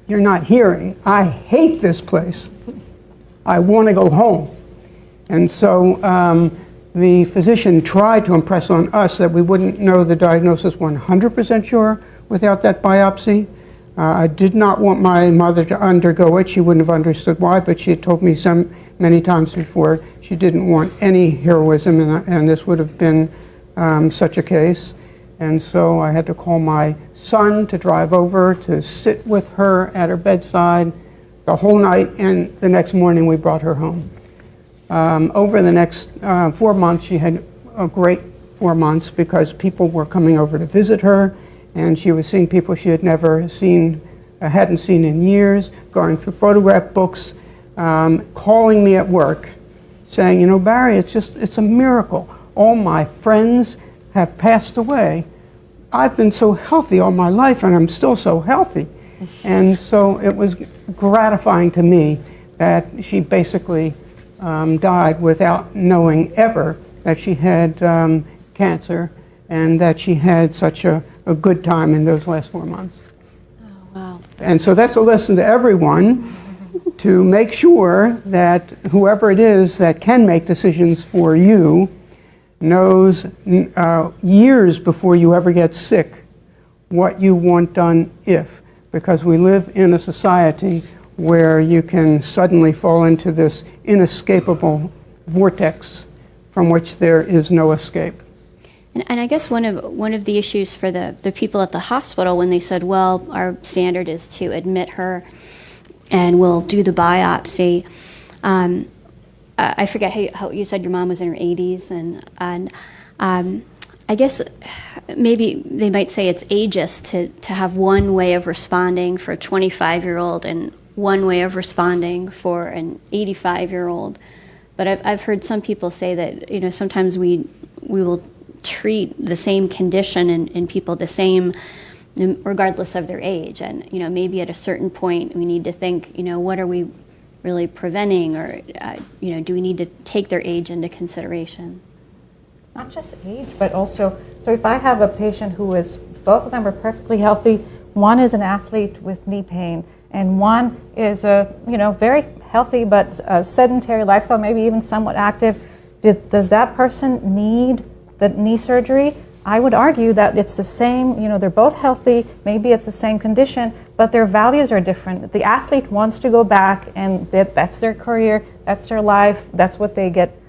S6: you're not hearing. I hate this place. I want to go home. And so um, the physician tried to impress on us that we wouldn't know the diagnosis 100% sure without that biopsy. Uh, I did not want my mother to undergo it. She wouldn't have understood why, but she had told me some many times before she didn't want any heroism, and, and this would have been um, such a case. And so I had to call my son to drive over to sit with her at her bedside the whole night, and the next morning we brought her home. Um, over the next uh, four months, she had a great four months because people were coming over to visit her, and she was seeing people she had never seen, uh, hadn't seen in years, going through photograph books, um, calling me at work, saying, "You know, Barry, it's just it's a miracle. All my friends have passed away. I've been so healthy all my life, and I'm still so healthy." And so it was gratifying to me that she basically um, died without knowing ever that she had um, cancer and that she had such a, a good time in those last four months.
S3: Wow.
S6: And so that's a lesson to everyone to make sure that whoever it is that can make decisions for you knows uh, years before you ever get sick what you want done if. Because we live in a society where you can suddenly fall into this inescapable vortex from which there is no escape.
S3: And, and I guess one of one of the issues for the, the people at the hospital when they said, well, our standard is to admit her and we'll do the biopsy. Um, I forget how you, how you said your mom was in her 80s, and, and um, I guess maybe they might say it's ageist to, to have one way of responding for a 25 year old and one way of responding for an 85 year old. But I've, I've heard some people say that you know sometimes we we will treat the same condition in, in people the same regardless of their age. And you know maybe at a certain point we need to think you know what are we really preventing or uh, you know do we need to take their age into consideration?
S4: Not just age, but also, so if I have a patient who is, both of them are perfectly healthy, one is an athlete with knee pain, and one is a, you know, very healthy but sedentary lifestyle, maybe even somewhat active, did, does that person need the knee surgery? I would argue that it's the same, you know, they're both healthy, maybe it's the same condition, but their values are different. The athlete wants to go back and that, that's their career, that's their life, that's what they get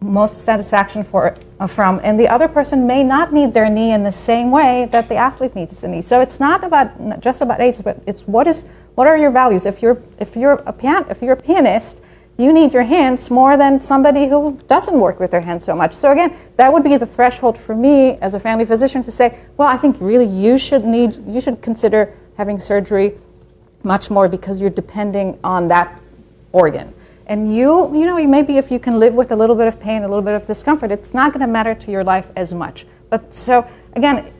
S4: most satisfaction for, uh, from, and the other person may not need their knee in the same way that the athlete needs the knee. So it's not about not just about age, but it's what is what are your values. If you're if you're a pian- if you're a pianist, you need your hands more than somebody who doesn't work with their hands so much. So again, that would be the threshold for me as a family physician to say, well, I think really you should need you should consider having surgery much more because you're depending on that organ. And you, you know, maybe if you can live with a little bit of pain, a little bit of discomfort, it's not going to matter to your life as much. But so, again,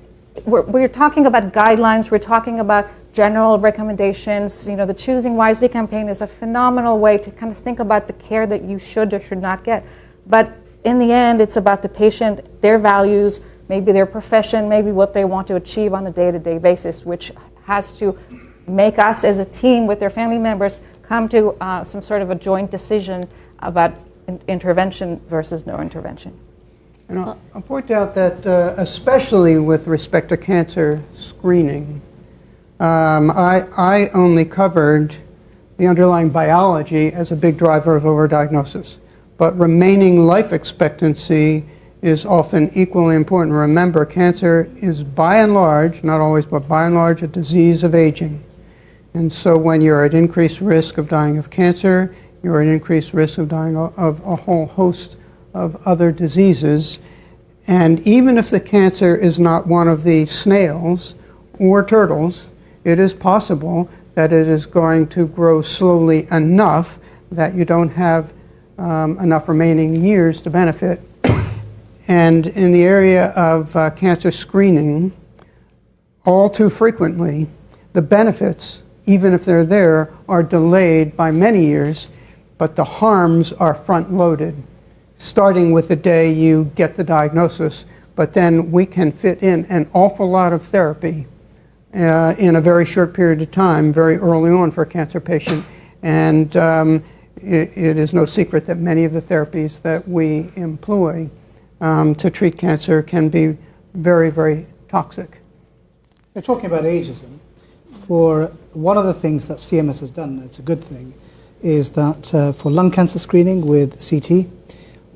S4: we're, we're talking about guidelines, we're talking about general recommendations. You know, the Choosing Wisely campaign is a phenomenal way to kind of think about the care that you should or should not get. But in the end, it's about the patient, their values, maybe their profession, maybe what they want to achieve on a day to day basis, which has to make us as a team with their family members come to uh, some sort of a joint decision about in- intervention versus no intervention.
S6: And I'll, I'll point out that, uh, especially with respect to cancer screening, um, I, I only covered the underlying biology as a big driver of overdiagnosis. But remaining life expectancy is often equally important. Remember, cancer is by and large, not always, but by and large, a disease of aging. And so when you're at increased risk of dying of cancer, you're at increased risk of dying of a whole host of other diseases. And even if the cancer is not one of the snails or turtles, it is possible that it is going to grow slowly enough that you don't have um, enough remaining years to benefit. And in the area of uh, cancer screening, all too frequently, the benefits, even if they're there, are delayed by many years, but the harms are front loaded, starting with the day you get the diagnosis. But then we can fit in an awful lot of therapy uh, in a very short period of time, very early on for a cancer patient. And um, it, it is no secret that many of the therapies that we employ um, to treat cancer can be very, very toxic.
S5: We're talking about ageism. For one of the things that CMS has done, and it's a good thing, is that uh, for lung cancer screening with CT,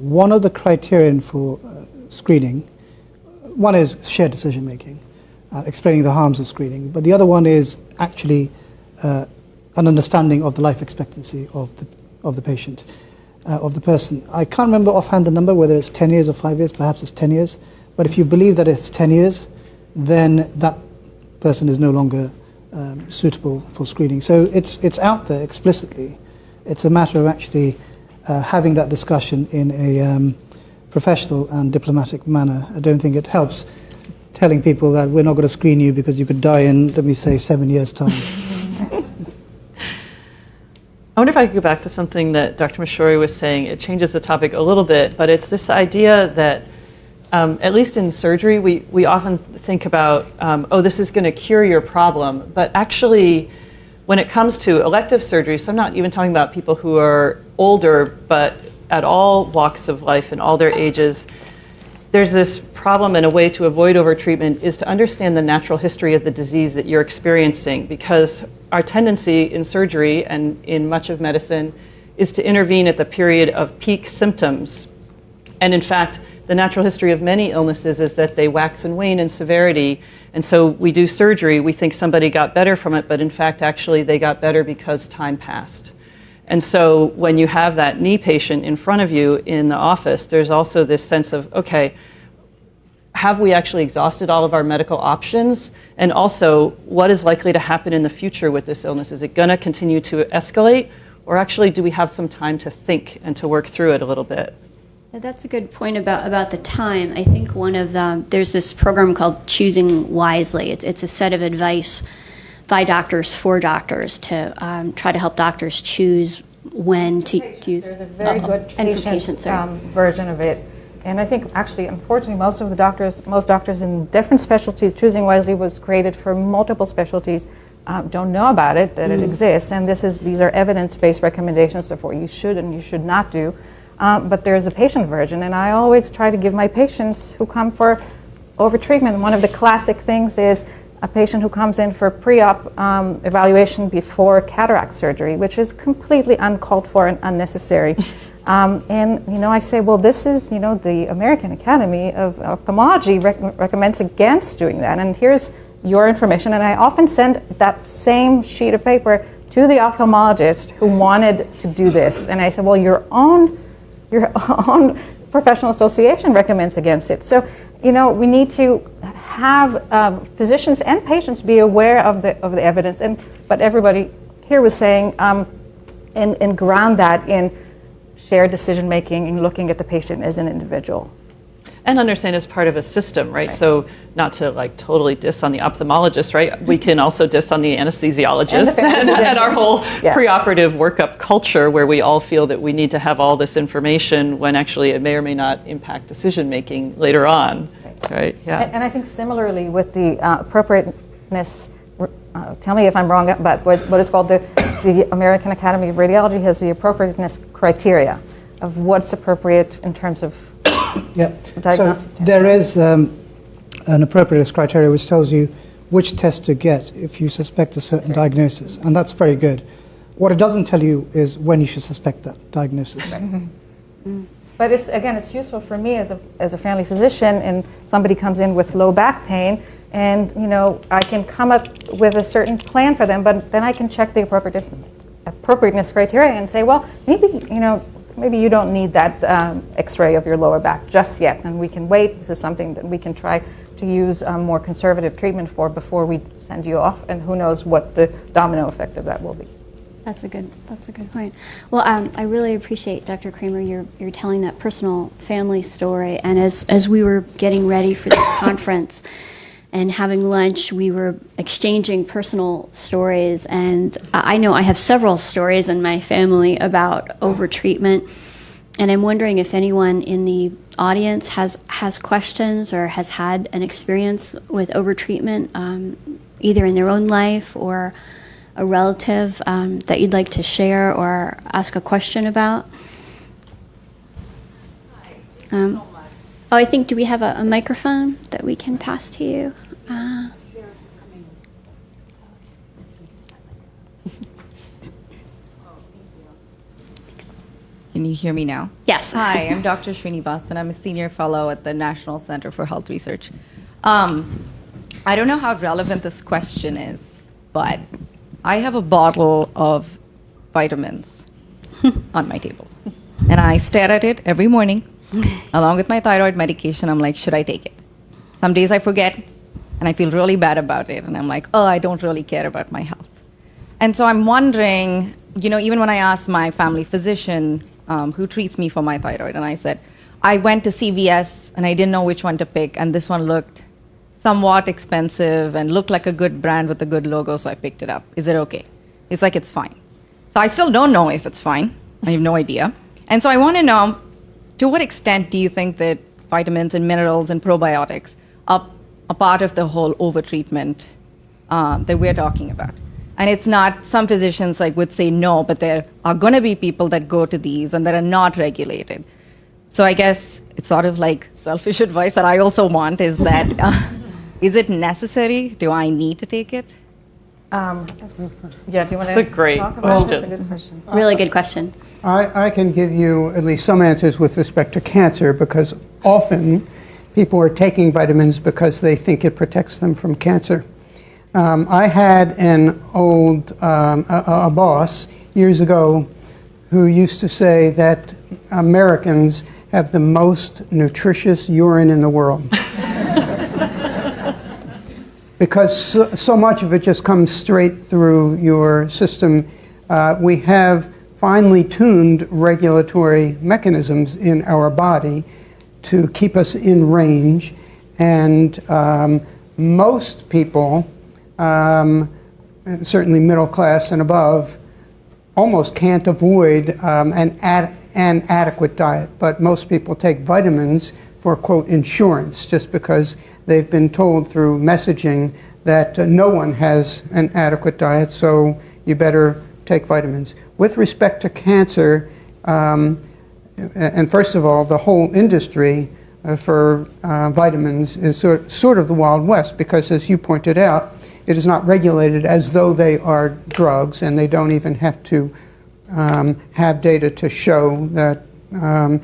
S5: one of the criterion for uh, screening, one is shared decision making, uh, explaining the harms of screening, but the other one is actually uh, an understanding of the life expectancy of the, of the patient, uh, of the person. I can't remember offhand the number, whether it's 10 years or 5 years, perhaps it's 10 years, but if you believe that it's 10 years, then that person is no longer um, suitable for screening. So it's, it's out there explicitly. It's a matter of actually uh, having that discussion in a um, professional and diplomatic manner. I don't think it helps telling people that we're not going to screen you because you could die in, let me say, seven years' time.
S7: I wonder if I could go back to something that Dr. Mashori was saying. It changes the topic a little bit, but it's this idea that, um, at least in surgery, we, we often think about, um, oh, this is going to cure your problem. But actually, when it comes to elective surgery, so I'm not even talking about people who are older, but at all walks of life and all their ages, there's this problem and a way to avoid overtreatment is to understand the natural history of the disease that you're experiencing because our tendency in surgery and in much of medicine is to intervene at the period of peak symptoms. And in fact, the natural history of many illnesses is that they wax and wane in severity. And so we do surgery, we think somebody got better from it, but in fact, actually, they got better because time passed. And so when you have that knee patient in front of you in the office, there's also this sense of, okay, have we actually exhausted all of our medical options? And also, what is likely to happen in the future with this illness? Is it going to continue to escalate? Or actually, do we have some time to think and to work through it a little bit?
S3: That's a good point about, about the time. I think one of the, there's this program called Choosing Wisely. It's, it's a set of advice by doctors for doctors to um, try to help doctors choose when to, to use.
S4: There's a very
S3: Uh-oh.
S4: good patient um, version of it. And I think actually, unfortunately, most of the doctors, most doctors in different specialties, Choosing Wisely was created for multiple specialties, um, don't know about it, that it exists. And this is, these are evidence-based recommendations of what you should and you should not do. Um, but there's a patient version, and I always try to give my patients who come for overtreatment, one of the classic things is a patient who comes in for pre-op um, evaluation before cataract surgery, which is completely uncalled for and unnecessary. Um, and you know, I say, well, this is you know the American Academy of Ophthalmology rec- recommends against doing that, and here's your information. And I often send that same sheet of paper to the ophthalmologist who wanted to do this, and I said, well, your own your own professional association recommends against it. So, you know, we need to have um, physicians and patients be aware of the of the evidence. And but everybody here was saying, um, and, and ground that in shared decision making and looking at the patient as an individual.
S7: And understand as part of a system, right? So not to like totally diss on the ophthalmologist, right? We can also diss on the anesthesiologist
S4: And
S7: and, and our whole
S4: Yes.
S7: preoperative workup culture where we all feel that we need to have all this information when actually it may or may not impact decision making later on, right? Yeah.
S4: And, and I think similarly with the uh, appropriateness, uh, tell me if I'm wrong, but what, what is called the, the American Academy of Radiology has the appropriateness criteria of what's appropriate in terms of
S5: Yeah. So there is um, an appropriateness criteria which tells you which test to get if you suspect a certain diagnosis, and that's very good. What it doesn't tell you is when you should suspect that diagnosis. Mm-hmm. Mm.
S4: But it's again, it's useful for me as a as a family physician, and somebody comes in with low back pain, and you know I can come up with a certain plan for them, but then I can check the appropriateness appropriateness criteria and say, well, maybe you know maybe you don't need that um, X-ray of your lower back just yet, and we can wait. This is something that we can try to use um, more conservative treatment for before we send you off, and who knows what the domino effect of that will be.
S3: That's a good. That's a good point. Well, um, I really appreciate Dr. Kramer. You're you're telling that personal family story. And as as we were getting ready for this conference and having lunch, we were exchanging personal stories. And I know I have several stories in my family about overtreatment. And I'm wondering if anyone in the audience has has questions or has had an experience with overtreatment, um, either in their own life or a relative um, that you'd like to share or ask a question about? Um, oh, I think, do we have a, a microphone that we can pass to you? Uh,
S9: Can you hear me now?
S3: Yes.
S9: Hi, I'm Dr. Srinivasan. I'm a senior fellow at the National Center for Health Research. Um, I don't know how relevant this question is, but I have a bottle of vitamins on my table. And I stare at it every morning, along with my thyroid medication. I'm like, should I take it? Some days I forget, and I feel really bad about it. And I'm like, oh, I don't really care about my health. And so I'm wondering, you know, even when I asked my family physician um, who treats me for my thyroid, and I said, I went to CVS and I didn't know which one to pick, and this one looked somewhat expensive and looked like a good brand with a good logo, so I picked it up. Is it okay? He's like, it's fine. So I still don't know if it's fine. I have no idea. And so I want to know to what extent do you think that vitamins and minerals and probiotics are a part of the whole overtreatment um, that we're talking about? And it's not, some physicians like would say no, but there are going to be people that go to these and that are not regulated. So I guess it's sort of like selfish advice that I also want is that uh, is it necessary? Do I need to take it?
S4: Um, yeah, do you want to
S7: a great
S4: talk about it? That's a good question.
S3: really good question.
S6: I, I can give you at least some answers with respect to cancer because often people are taking vitamins because they think it protects them from cancer. Um, I had an old um, a, a boss years ago who used to say that Americans have the most nutritious urine in the world. because so, so much of it just comes straight through your system. Uh, we have finely tuned regulatory mechanisms in our body to keep us in range, and um, most people, um, certainly middle class and above, almost can't avoid um, an, ad- an adequate diet. But most people take vitamins for, quote, insurance, just because they've been told through messaging that uh, no one has an adequate diet, so you better take vitamins. With respect to cancer, um, and first of all, the whole industry uh, for uh, vitamins is sort, sort of the Wild West because, as you pointed out, it is not regulated as though they are drugs, and they don't even have to um, have data to show that um,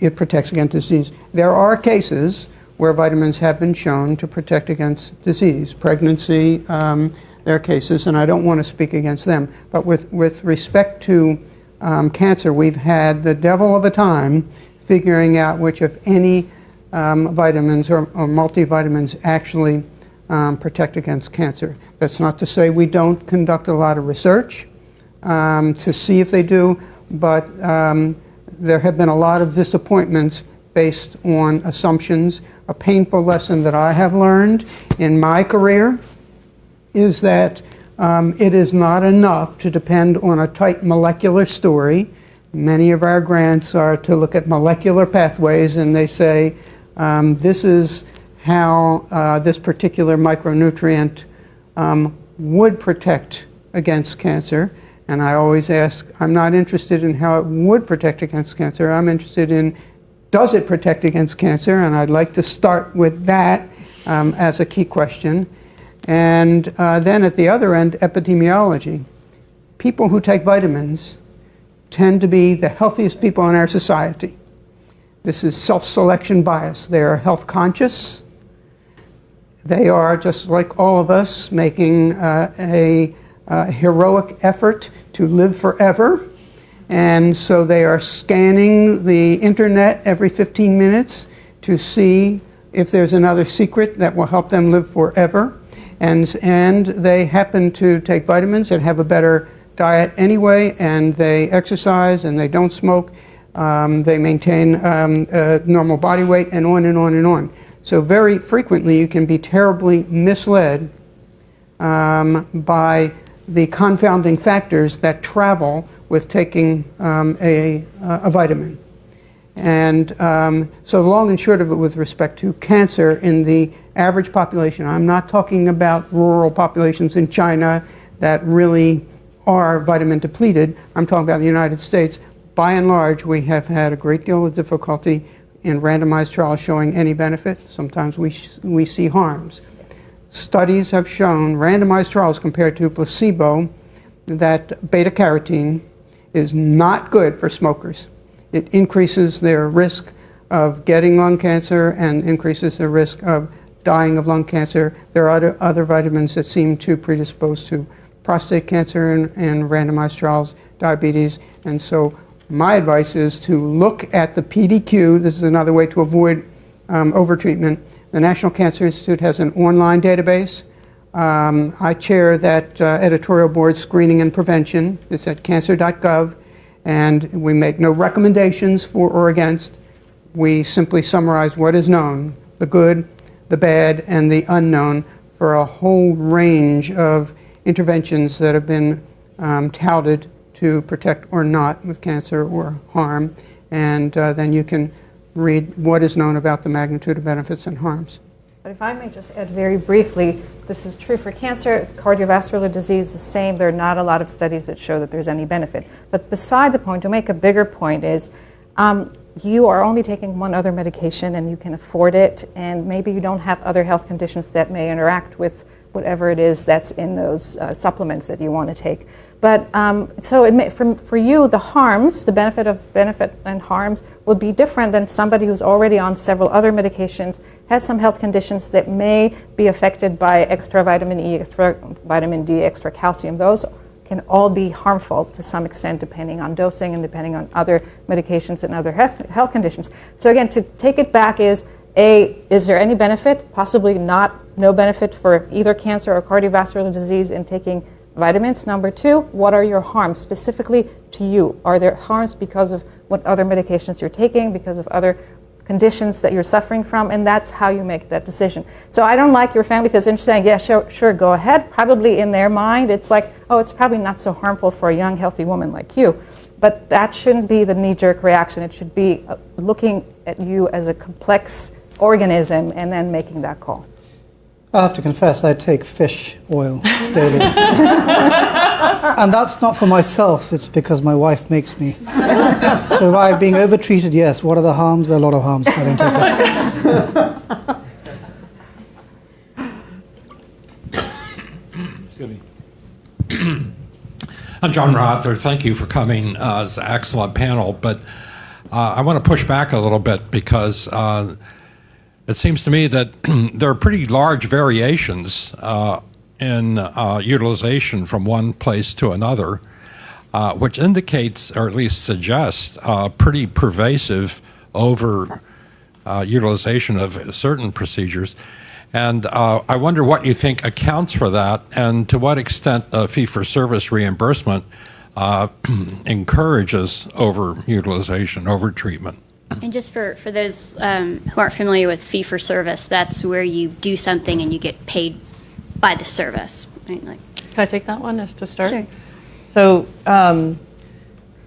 S6: it protects against disease. There are cases where vitamins have been shown to protect against disease, pregnancy. Um, there are cases, and I don't want to speak against them. But with, with respect to um, cancer, we've had the devil of a time figuring out which, if any, um, vitamins or, or multivitamins actually um, protect against cancer. That's not to say we don't conduct a lot of research um, to see if they do, but um, there have been a lot of disappointments based on assumptions. A painful lesson that I have learned in my career is that um, it is not enough to depend on a tight molecular story. Many of our grants are to look at molecular pathways, and they say um, this is how uh, this particular micronutrient um, would protect against cancer. And I always ask, I'm not interested in how it would protect against cancer. I'm interested in does it protect against cancer? And I'd like to start with that um, as a key question. And uh, then at the other end, epidemiology. People who take vitamins tend to be the healthiest people in our society. This is self selection bias. They are health conscious. They are, just like all of us, making uh, a, a heroic effort to live forever. And so they are scanning the internet every 15 minutes to see if there's another secret that will help them live forever. And, and they happen to take vitamins and have a better diet anyway, and they exercise and they don't smoke. Um, they maintain um, uh, normal body weight, and on and on and on. So very frequently, you can be terribly misled um, by the confounding factors that travel with taking um, a, a vitamin. And um, so, long and short of it, with respect to cancer in the average population, I'm not talking about rural populations in China that really are vitamin depleted. I'm talking about the United States. By and large, we have had a great deal of difficulty in randomized trials showing any benefit. Sometimes we, we see harms. Studies have shown, randomized trials compared to placebo, that beta carotene is not good for smokers. It increases their risk of getting lung cancer and increases their risk of dying of lung cancer. There are other, other vitamins that seem to predispose to prostate cancer and, and randomized trials, diabetes. And so my advice is to look at the PDQ. This is another way to avoid um, overtreatment. The National Cancer Institute has an online database. Um, I chair that uh, editorial board, Screening and Prevention. It's at cancer.gov and we make no recommendations for or against. We simply summarize what is known, the good, the bad, and the unknown for a whole range of interventions that have been um, touted to protect or not with cancer or harm. And uh, then you can read what is known about the magnitude of benefits and harms.
S4: But if I may just add very briefly, this is true for cancer, cardiovascular disease, the same. There are not a lot of studies that show that there's any benefit. But beside the point, to make a bigger point, is um, you are only taking one other medication and you can afford it, and maybe you don't have other health conditions that may interact with whatever it is that's in those uh, supplements that you want to take. But um, so for, for you, the harms, the benefit of benefit and harms would be different than somebody who's already on several other medications, has some health conditions that may be affected by extra vitamin E, extra vitamin D, extra calcium. Those can all be harmful to some extent depending on dosing and depending on other medications and other health, health conditions. So again, to take it back is a, is there any benefit? Possibly not, no benefit for either cancer or cardiovascular disease in taking vitamins. Number two, what are your harms specifically to you? Are there harms because of what other medications you're taking, because of other conditions that you're suffering from? And that's how you make that decision. So I don't like your family physician saying, yeah, sure, sure, go ahead. Probably in their mind, it's like, oh, it's probably not so harmful for a young, healthy woman like you. But that shouldn't be the knee jerk reaction. It should be uh, looking at you as a complex organism and then making that call.
S5: I have to confess, I take fish oil daily. and that's not for myself, it's because my wife makes me. so by being overtreated, yes. What are the harms? There are a lot of harms I don't
S10: take it. I'm John Rother. Thank you for coming. Uh, it's an excellent panel, but uh, I want to push back a little bit because uh, it seems to me that there are pretty large variations uh, in uh, utilization from one place to another, uh, which indicates, or at least suggests, uh, pretty pervasive over uh, utilization of certain procedures. And uh, I wonder what you think accounts for that, and to what extent fee for service reimbursement encourages over utilization, over treatment.
S3: And just for, for those um, who aren't familiar with fee for service, that's where you do something and you get paid by the service. Right? Like,
S7: Can I take that one as to start?
S3: Sure.
S7: So um,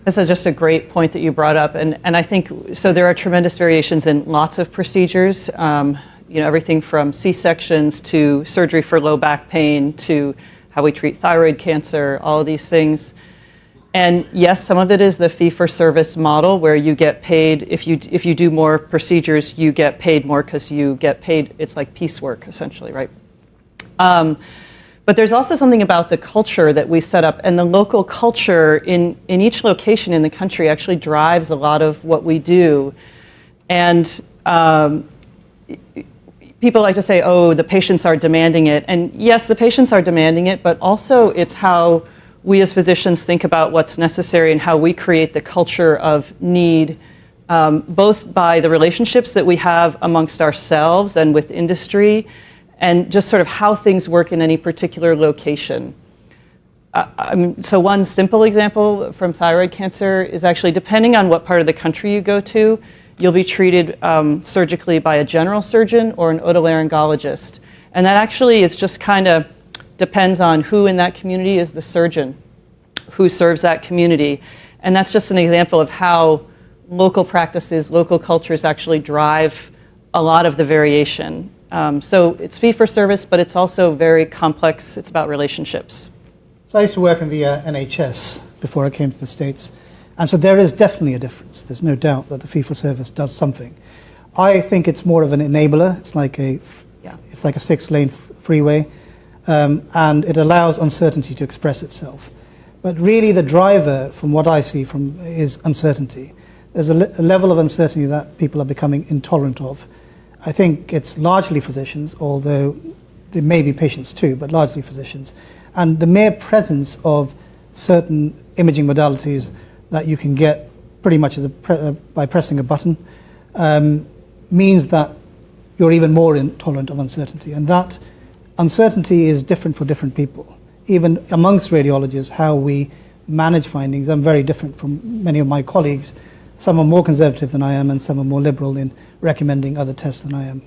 S7: this is just a great point that you brought up, and, and I think so. There are tremendous variations in lots of procedures. Um, you know, everything from C-sections to surgery for low back pain to how we treat thyroid cancer. All of these things. And yes, some of it is the fee for service model where you get paid if you if you do more procedures, you get paid more because you get paid. It's like piecework essentially, right? Um, but there's also something about the culture that we set up, and the local culture in in each location in the country actually drives a lot of what we do. And um, people like to say, "Oh, the patients are demanding it," and yes, the patients are demanding it, but also it's how we as physicians think about what's necessary and how we create the culture of need, um, both by the relationships that we have amongst ourselves and with industry, and just sort of how things work in any particular location. Mean, so one simple example from thyroid cancer is actually depending on what part of the country you go to, you'll be treated um, surgically by a general surgeon or an otolaryngologist. And that actually is just kind of depends on who in that community is the surgeon, who serves that community. And that's just an example of how local practices, local cultures actually drive a lot of the variation. Um, so it's fee for service, but it's also very complex. It's about relationships.
S5: So I used to work in the uh, NHS before I came to the States. And so there is definitely a difference. There's no doubt that the fee for service does something. I think it's more of an enabler. It's like a,
S7: Yeah.
S5: it's like a six lane freeway. Um, and it allows uncertainty to express itself. But really, the driver, from what I see, from is uncertainty. There's a, le- a level of uncertainty that people are becoming intolerant of. I think it's largely physicians, although there may be patients too, but largely physicians. And the mere presence of certain imaging modalities that you can get pretty much pre- uh, by pressing a button um, means that you're even more intolerant of uncertainty. And that uncertainty is different for different people. Even amongst radiologists, how we manage findings, I'm very different from many of my colleagues. Some are more conservative than I am, and some are more liberal in recommending other tests than I am.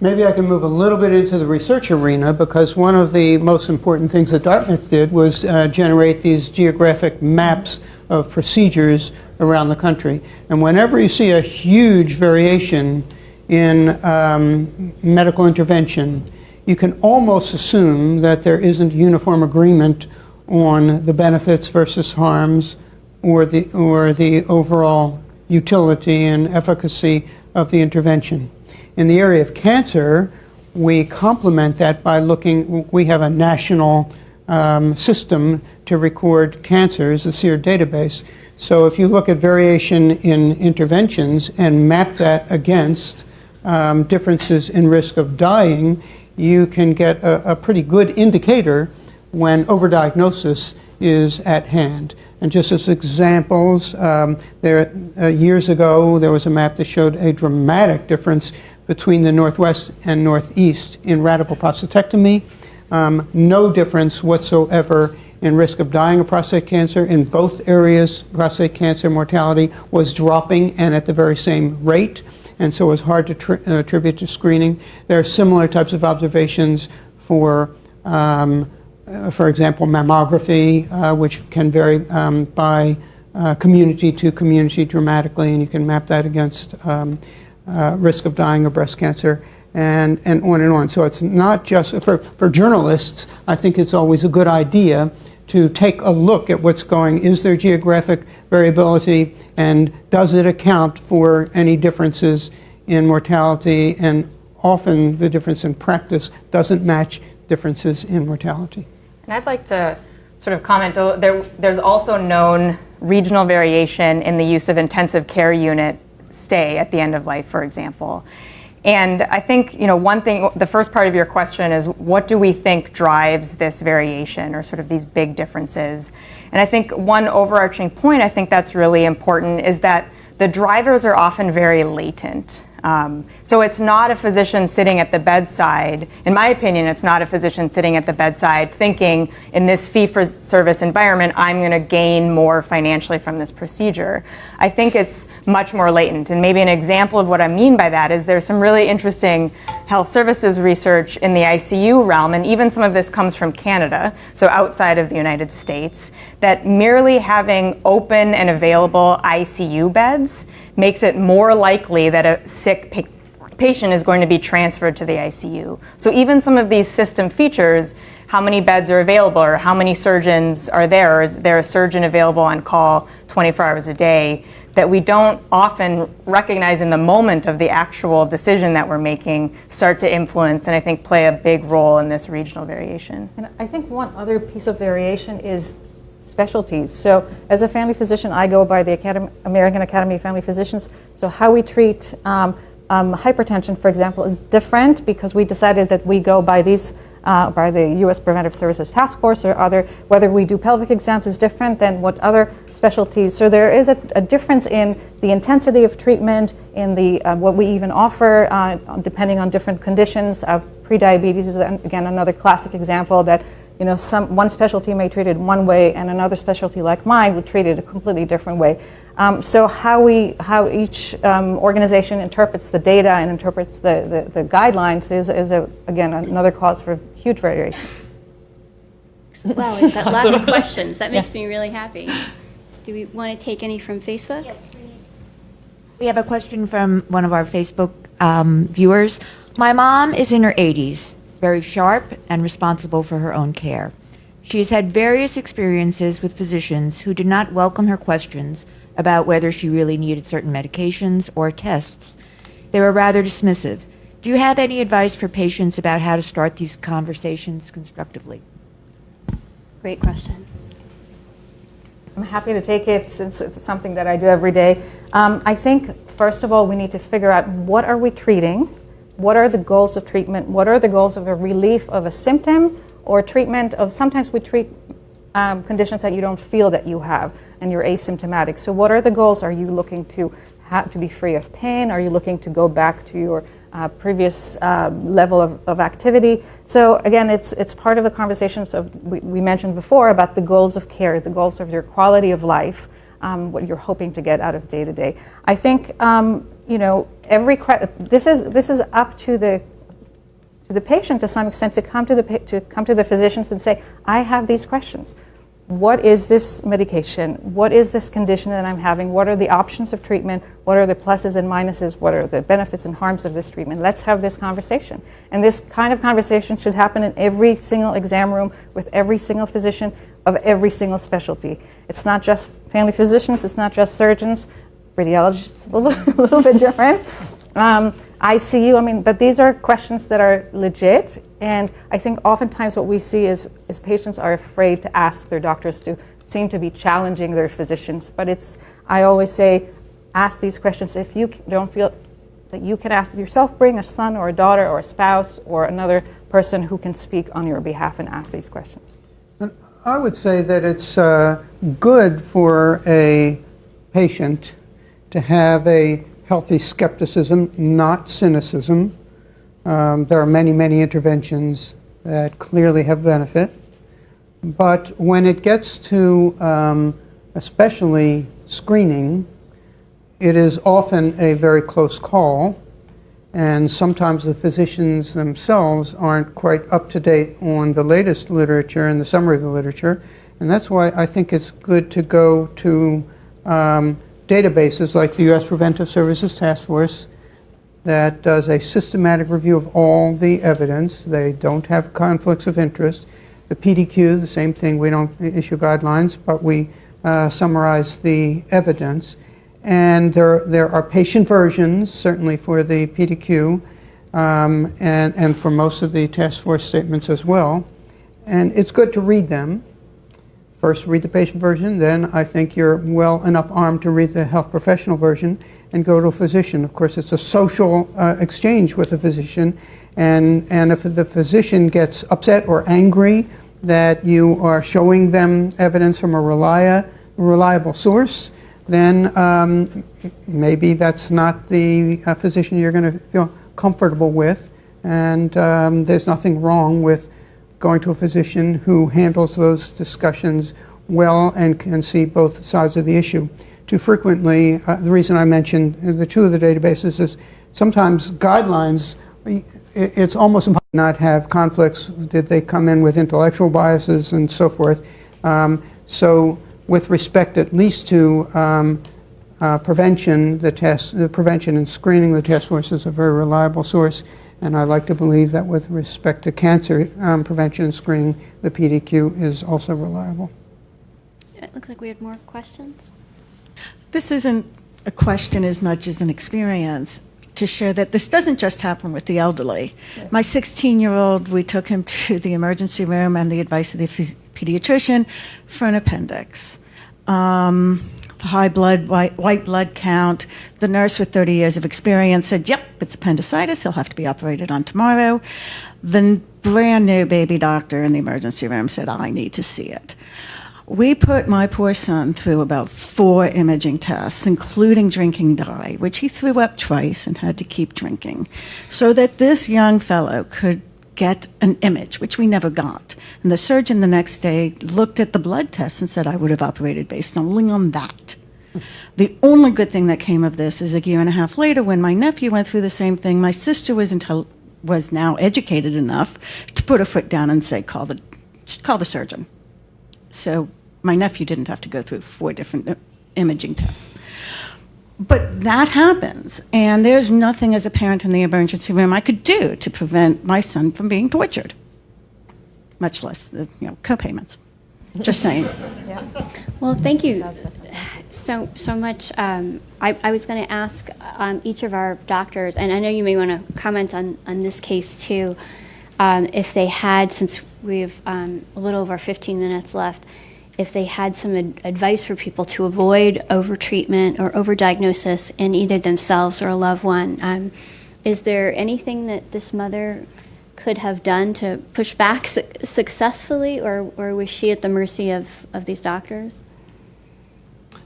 S6: Maybe I can move a little bit into the research arena because one of the most important things that Dartmouth did was uh, generate these geographic maps of procedures around the country. And whenever you see a huge variation in um, medical intervention, you can almost assume that there isn't uniform agreement on the benefits versus harms or the, or the overall utility and efficacy of the intervention. In the area of cancer, we complement that by looking, we have a national um, system to record cancers, the SEER database. So if you look at variation in interventions and map that against um, differences in risk of dying, you can get a, a pretty good indicator when overdiagnosis is at hand. And just as examples, um, there, uh, years ago there was a map that showed a dramatic difference between the Northwest and Northeast in radical prostatectomy. Um, no difference whatsoever in risk of dying of prostate cancer. In both areas, prostate cancer mortality was dropping and at the very same rate, and so it was hard to uh, attribute to screening. There are similar types of observations for, um, uh, for example, mammography, uh, which can vary um, by uh, community to community dramatically, and you can map that against um, uh, risk of dying of breast cancer, and, and on and on. So it's not just for, for journalists, I think it's always a good idea to take a look at what's going, is there geographic variability, and does it account for any differences in mortality? And often the difference in practice doesn't match differences in mortality.
S8: And I'd like to sort of comment, there, there's also known regional variation in the use of intensive care unit stay at the end of life, for example. And I think, you know, one thing, the first part of your question is what do we think drives this variation or sort of these big differences? And I think one overarching point I think that's really important is that the drivers are often very latent. Um, so it's not a physician sitting at the bedside. In my opinion, it's not a physician sitting at the bedside thinking, in this fee for service environment, I'm going to gain more financially from this procedure. I think it's much more latent. And maybe an example of what I mean by that is there's some really interesting health services research in the ICU realm, and even some of this comes from Canada, so outside of the United States, that merely having open and available ICU beds makes it more likely that a sick pa- patient is going to be transferred to the ICU. So even some of these system features, how many beds are available or how many surgeons are there, or is there a surgeon available on call 24 hours a day, that we don't often recognize in the moment of the actual decision that we're making start to influence and I think play a big role in this regional variation.
S4: And I think one other piece of variation is specialties. So, as a family physician, I go by the Academy, American Academy of Family Physicians. So, how we treat um, um, hypertension, for example, is different because we decided that we go by these. Uh, by the U.S. Preventive Services Task Force or other, whether we do pelvic exams is different than what other specialties. So there is a, a difference in the intensity of treatment, in the uh, what we even offer, uh, depending on different conditions. Uh, prediabetes is again another classic example that you know, some, one specialty may treat it one way and another specialty like mine would treat it a completely different way. Um, so how we, how each um, organization interprets the data and interprets the, the, the guidelines is, is a, again, another cause for huge variation.
S3: Wow, we've got lots of questions. That makes me really happy. Do we want to take any from Facebook?
S1: We have a question from one of our Facebook um, viewers. My mom is in her 80s, very sharp and responsible for her own care. She has had various experiences with physicians who did not welcome her questions about whether she really needed certain medications or tests. They were rather dismissive. Do you have any advice for patients about how to start these conversations constructively?
S3: Great question.
S4: I'm happy to take it since it's something that I do every day. Um, I think, first of all, we need to figure out what are we treating? What are the goals of treatment? What are the goals of a relief of a symptom or treatment of, sometimes we treat um, conditions that you don't feel that you have and you're asymptomatic. So what are the goals? Are you looking to have to be free of pain? Are you looking to go back to your uh, previous uh, level of, of, activity. So again, it's it's part of the conversations of we, we, mentioned before about the goals of care, the goals of your quality of life, um, what you're hoping to get out of day to day. I think um, you know every this is this is up to the to the patient to some extent to come to the to come to the physicians and say, I have these questions what is this medication? What is this condition that I'm having? What are the options of treatment? What are the pluses and minuses? What are the benefits and harms of this treatment? Let's have this conversation. And this kind of conversation should happen in every single exam room with every single physician of every single specialty. It's not just family physicians, it's not just surgeons, radiologists, a little, a little bit different. Um, ICU, I mean, but these are questions that are legit. And I think oftentimes what we see is, is patients are afraid to ask their doctors to seem to be challenging their physicians. But it's, I always say, ask these questions. If you don't feel that you can ask yourself, bring a son or a daughter or a spouse or another person who can speak on your behalf and ask these questions.
S6: I would say that it's uh, good for a patient to have a healthy skepticism, not cynicism. Um, there are many, many interventions that clearly have benefit. But when it gets to um, especially screening, it is often a very close call. And sometimes the physicians themselves aren't quite up to date on the latest literature and the summary of the literature. And that's why I think it's good to go to um, databases like the U.S. Preventive Services Task Force that does a systematic review of all the evidence. They don't have conflicts of interest. The PDQ, the same thing. We don't issue guidelines, but we uh, summarize the evidence. And there, there are patient versions, certainly for the PDQ, um, and, and for most of the task force statements as well. And it's good to read them First, read the patient version, then I think you're well enough armed to read the health professional version and go to a physician. Of course, it's a social uh, exchange with a physician, and, and if the physician gets upset or angry that you are showing them evidence from a relia- reliable source, then um, maybe that's not the uh, physician you're going to feel comfortable with, and um, there's nothing wrong with going to a physician who handles those discussions well and can see both sides of the issue. Too frequently, uh, the reason I mentioned the two of the databases is sometimes guidelines, it's almost impossible to not have conflicts. Did they come in with intellectual biases and so forth? Um, so with respect at least to um, uh, prevention, the test, the prevention and screening, the task force is a very reliable source. And I like to believe that with respect to cancer um, prevention and screening, the PDQ is also reliable.
S3: It looks like we had more questions.
S11: This isn't a question as much as an experience to share that this doesn't just happen with the elderly. My 16 year old, we took him to the emergency room and the advice of the pediatrician for an appendix. Um, high blood, white, white blood count. The nurse with 30 years of experience said, yep, it's appendicitis. He'll have to be operated on tomorrow. The brand new baby doctor in the emergency room said, I need to see it. We put my poor son through about four imaging tests, including drinking dye, which he threw up twice and had to keep drinking, so that this young fellow could get an image, which we never got. And the surgeon the next day looked at the blood test and said, I would have operated based only on that. The only good thing that came of this is a year and a half later, when my nephew went through the same thing, my sister was was now educated enough to put her foot down and say, "Call the, call the surgeon." So my nephew didn't have to go through four different uh, imaging tests. But that happens, and there's nothing as a parent in the emergency room I could do to prevent my son from being tortured, much less the you know co-payments. Just saying. yeah.
S3: Well, thank you so so much. Um, I, I was going to ask um, each of our doctors, and I know you may want to comment on, on this case too, um, if they had, since we have um, a little over 15 minutes left, if they had some ad- advice for people to avoid overtreatment or overdiagnosis in either themselves or a loved one. Um, is there anything that this mother could have done to push back su- successfully, or, or was she at the mercy of, of these doctors?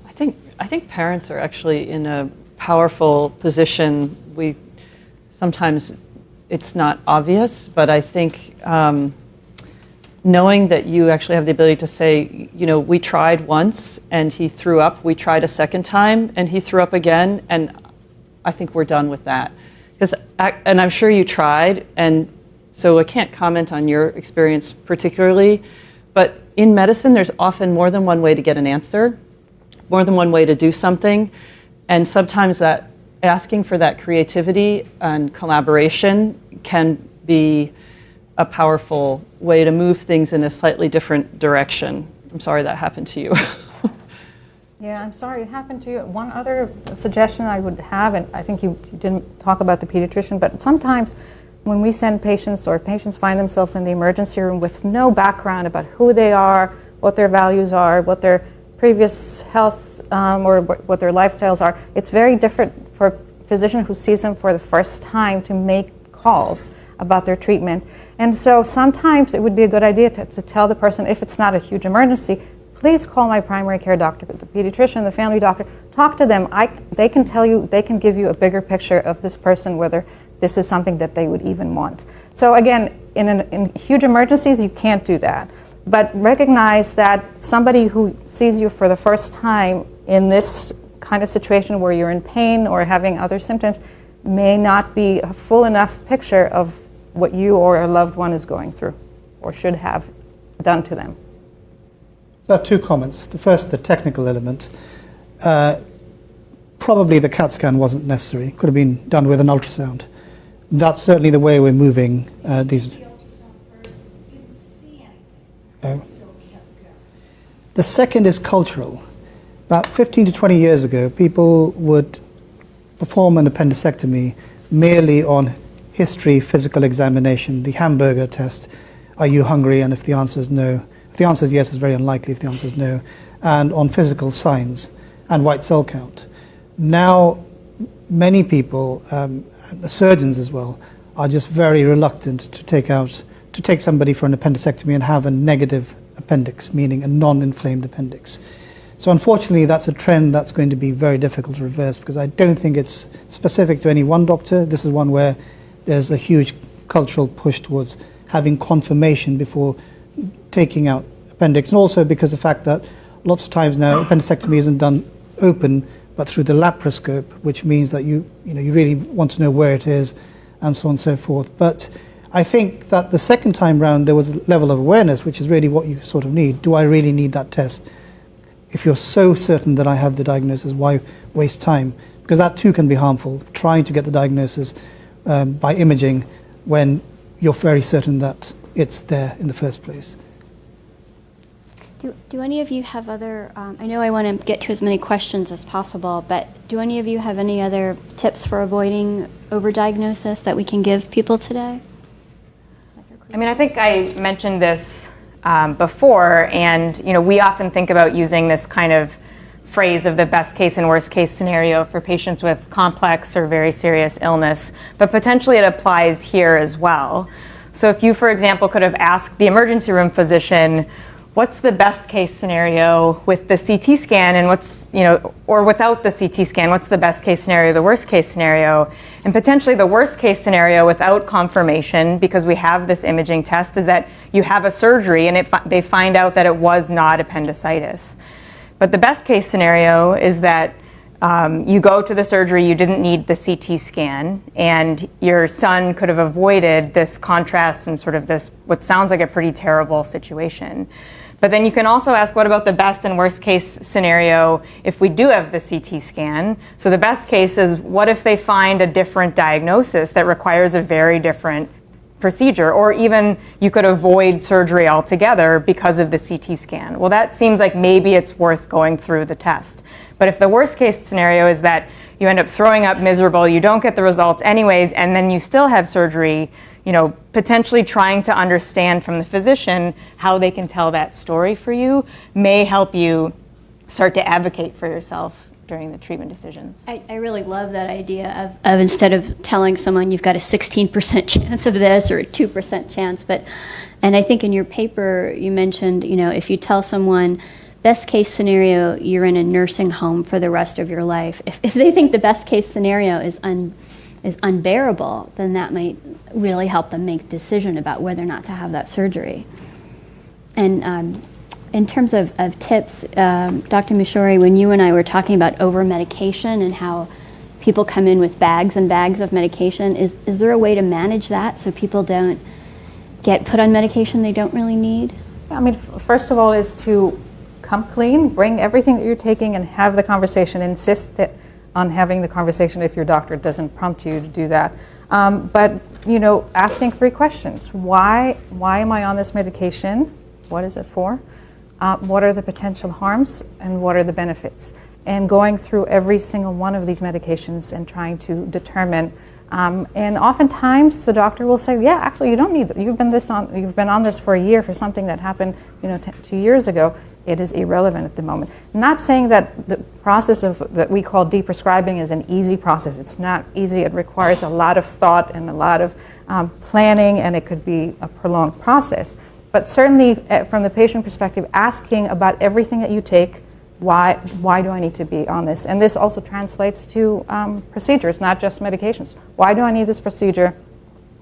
S7: I think I think parents are actually in a powerful position. We sometimes it's not obvious, but I think um, knowing that you actually have the ability to say, you know, we tried once and he threw up. We tried a second time and he threw up again, and I think we're done with that. Because and I'm sure you tried, and so I can't comment on your experience particularly, but in medicine, there's often more than one way to get an answer more than one way to do something. And sometimes that asking for that creativity and collaboration can be a powerful way to move things in a slightly different direction. I'm sorry that happened to you.
S4: Yeah, I'm sorry it happened to you. One other suggestion I would have, and I think you, you didn't talk about the pediatrician, but sometimes when we send patients or patients find themselves in the emergency room with no background about who they are, what their values are, what their previous health um, or what their lifestyles are, it's very different for a physician who sees them for the first time to make calls about their treatment. And so sometimes it would be a good idea to, to tell the person, if it's not a huge emergency, please call my primary care doctor, the pediatrician, the family doctor. Talk to them. I, they can tell you, they can give you a bigger picture of this person, whether this is something that they would even want. So again, in, an, in huge emergencies, you can't do that. But recognize that somebody who sees you for the first time in this kind of situation where you're in pain or having other symptoms may not be a full enough picture of what you or a loved one is going through or should have done to them.
S5: So I have two comments. The first, the technical element. Uh, probably the CAT scan wasn't necessary. Could have been done with an ultrasound. That's certainly the way we're moving uh, these. Oh. The second is cultural. About 15 to 20 years ago, people would perform an appendicectomy merely on history, physical examination, the hamburger test. Are you hungry? And if the answer is no, if the answer is yes, it's very unlikely. If the answer is no, and on physical signs and white cell count. Now, many people, um, surgeons as well, are just very reluctant to take out to take somebody for an appendicectomy and have a negative appendix, meaning a non-inflamed appendix. So unfortunately, that's a trend that's going to be very difficult to reverse because I don't think it's specific to any one doctor. This is one where there's a huge cultural push towards having confirmation before taking out appendix, and also because the fact that lots of times now appendicectomy isn't done open but through the laparoscope, which means that you you know you really want to know where it is, and so on and so forth. But I think that the second time round there was a level of awareness, which is really what you sort of need. Do I really need that test? If you're so certain that I have the diagnosis, why waste time? Because that too can be harmful. Trying to get the diagnosis um, by imaging when you're very certain that it's there in the first place.
S3: Do, do any of you have other, um, I know I want to get to as many questions as possible, but do any of you have any other tips for avoiding overdiagnosis that we can give people today?
S8: I mean, I think I mentioned this um, before, and you know, we often think about using this kind of phrase of the best case and worst case scenario for patients with complex or very serious illness, but potentially it applies here as well. So, if you, for example, could have asked the emergency room physician, what's the best case scenario with the CT scan and what's, you know, or without the CT scan, what's the best case scenario, the worst case scenario? And potentially the worst case scenario without confirmation, because we have this imaging test, is that you have a surgery and it, they find out that it was not appendicitis. But the best case scenario is that um, you go to the surgery, you didn't need the CT scan, and your son could have avoided this contrast and sort of this, what sounds like a pretty terrible situation. But then you can also ask what about the best and worst case scenario if we do have the CT scan? So the best case is what if they find a different diagnosis that requires a very different procedure, or even you could avoid surgery altogether because of the CT scan. Well, that seems like maybe it's worth going through the test. But if the worst case scenario is that you end up throwing up miserable, you don't get the results anyways, and then you still have surgery, you know, potentially trying to understand from the physician how they can tell that story for you may help you start to advocate for yourself during the treatment decisions.
S3: I, I really love that idea of, of instead of telling someone you've got a 16% chance of this or a 2% chance, but, and I think in your paper you mentioned, you know, if you tell someone, best case scenario, you're in a nursing home for the rest of your life. If, if they think the best case scenario is, un, is unbearable, then that might really help them make decision about whether or not to have that surgery. And um, in terms of, of tips, um, Dr. Mishori, when you and I were talking about over medication and how people come in with bags and bags of medication, is, is there a way to manage that so people don't get put on medication they don't really need?
S4: I mean, first of all, is to come clean, bring everything that you're taking, and have the conversation. Insist on having the conversation if your doctor doesn't prompt you to do that. Um, but you know, asking three questions: Why? Why am I on this medication? What is it for? Uh, what are the potential harms and what are the benefits? And going through every single one of these medications and trying to determine. Um, and oftentimes the doctor will say, "Yeah, actually, you don't need. That. You've been this on. You've been on this for a year for something that happened, you know, two years ago. It is irrelevant at the moment." Not saying that the process of that we call deprescribing is an easy process. It's not easy. It requires a lot of thought and a lot of um, planning, and it could be a prolonged process. But certainly, uh, from the patient perspective, asking about everything that you take, why, why do I need to be on this? And this also translates to um, procedures, not just medications. Why do I need this procedure?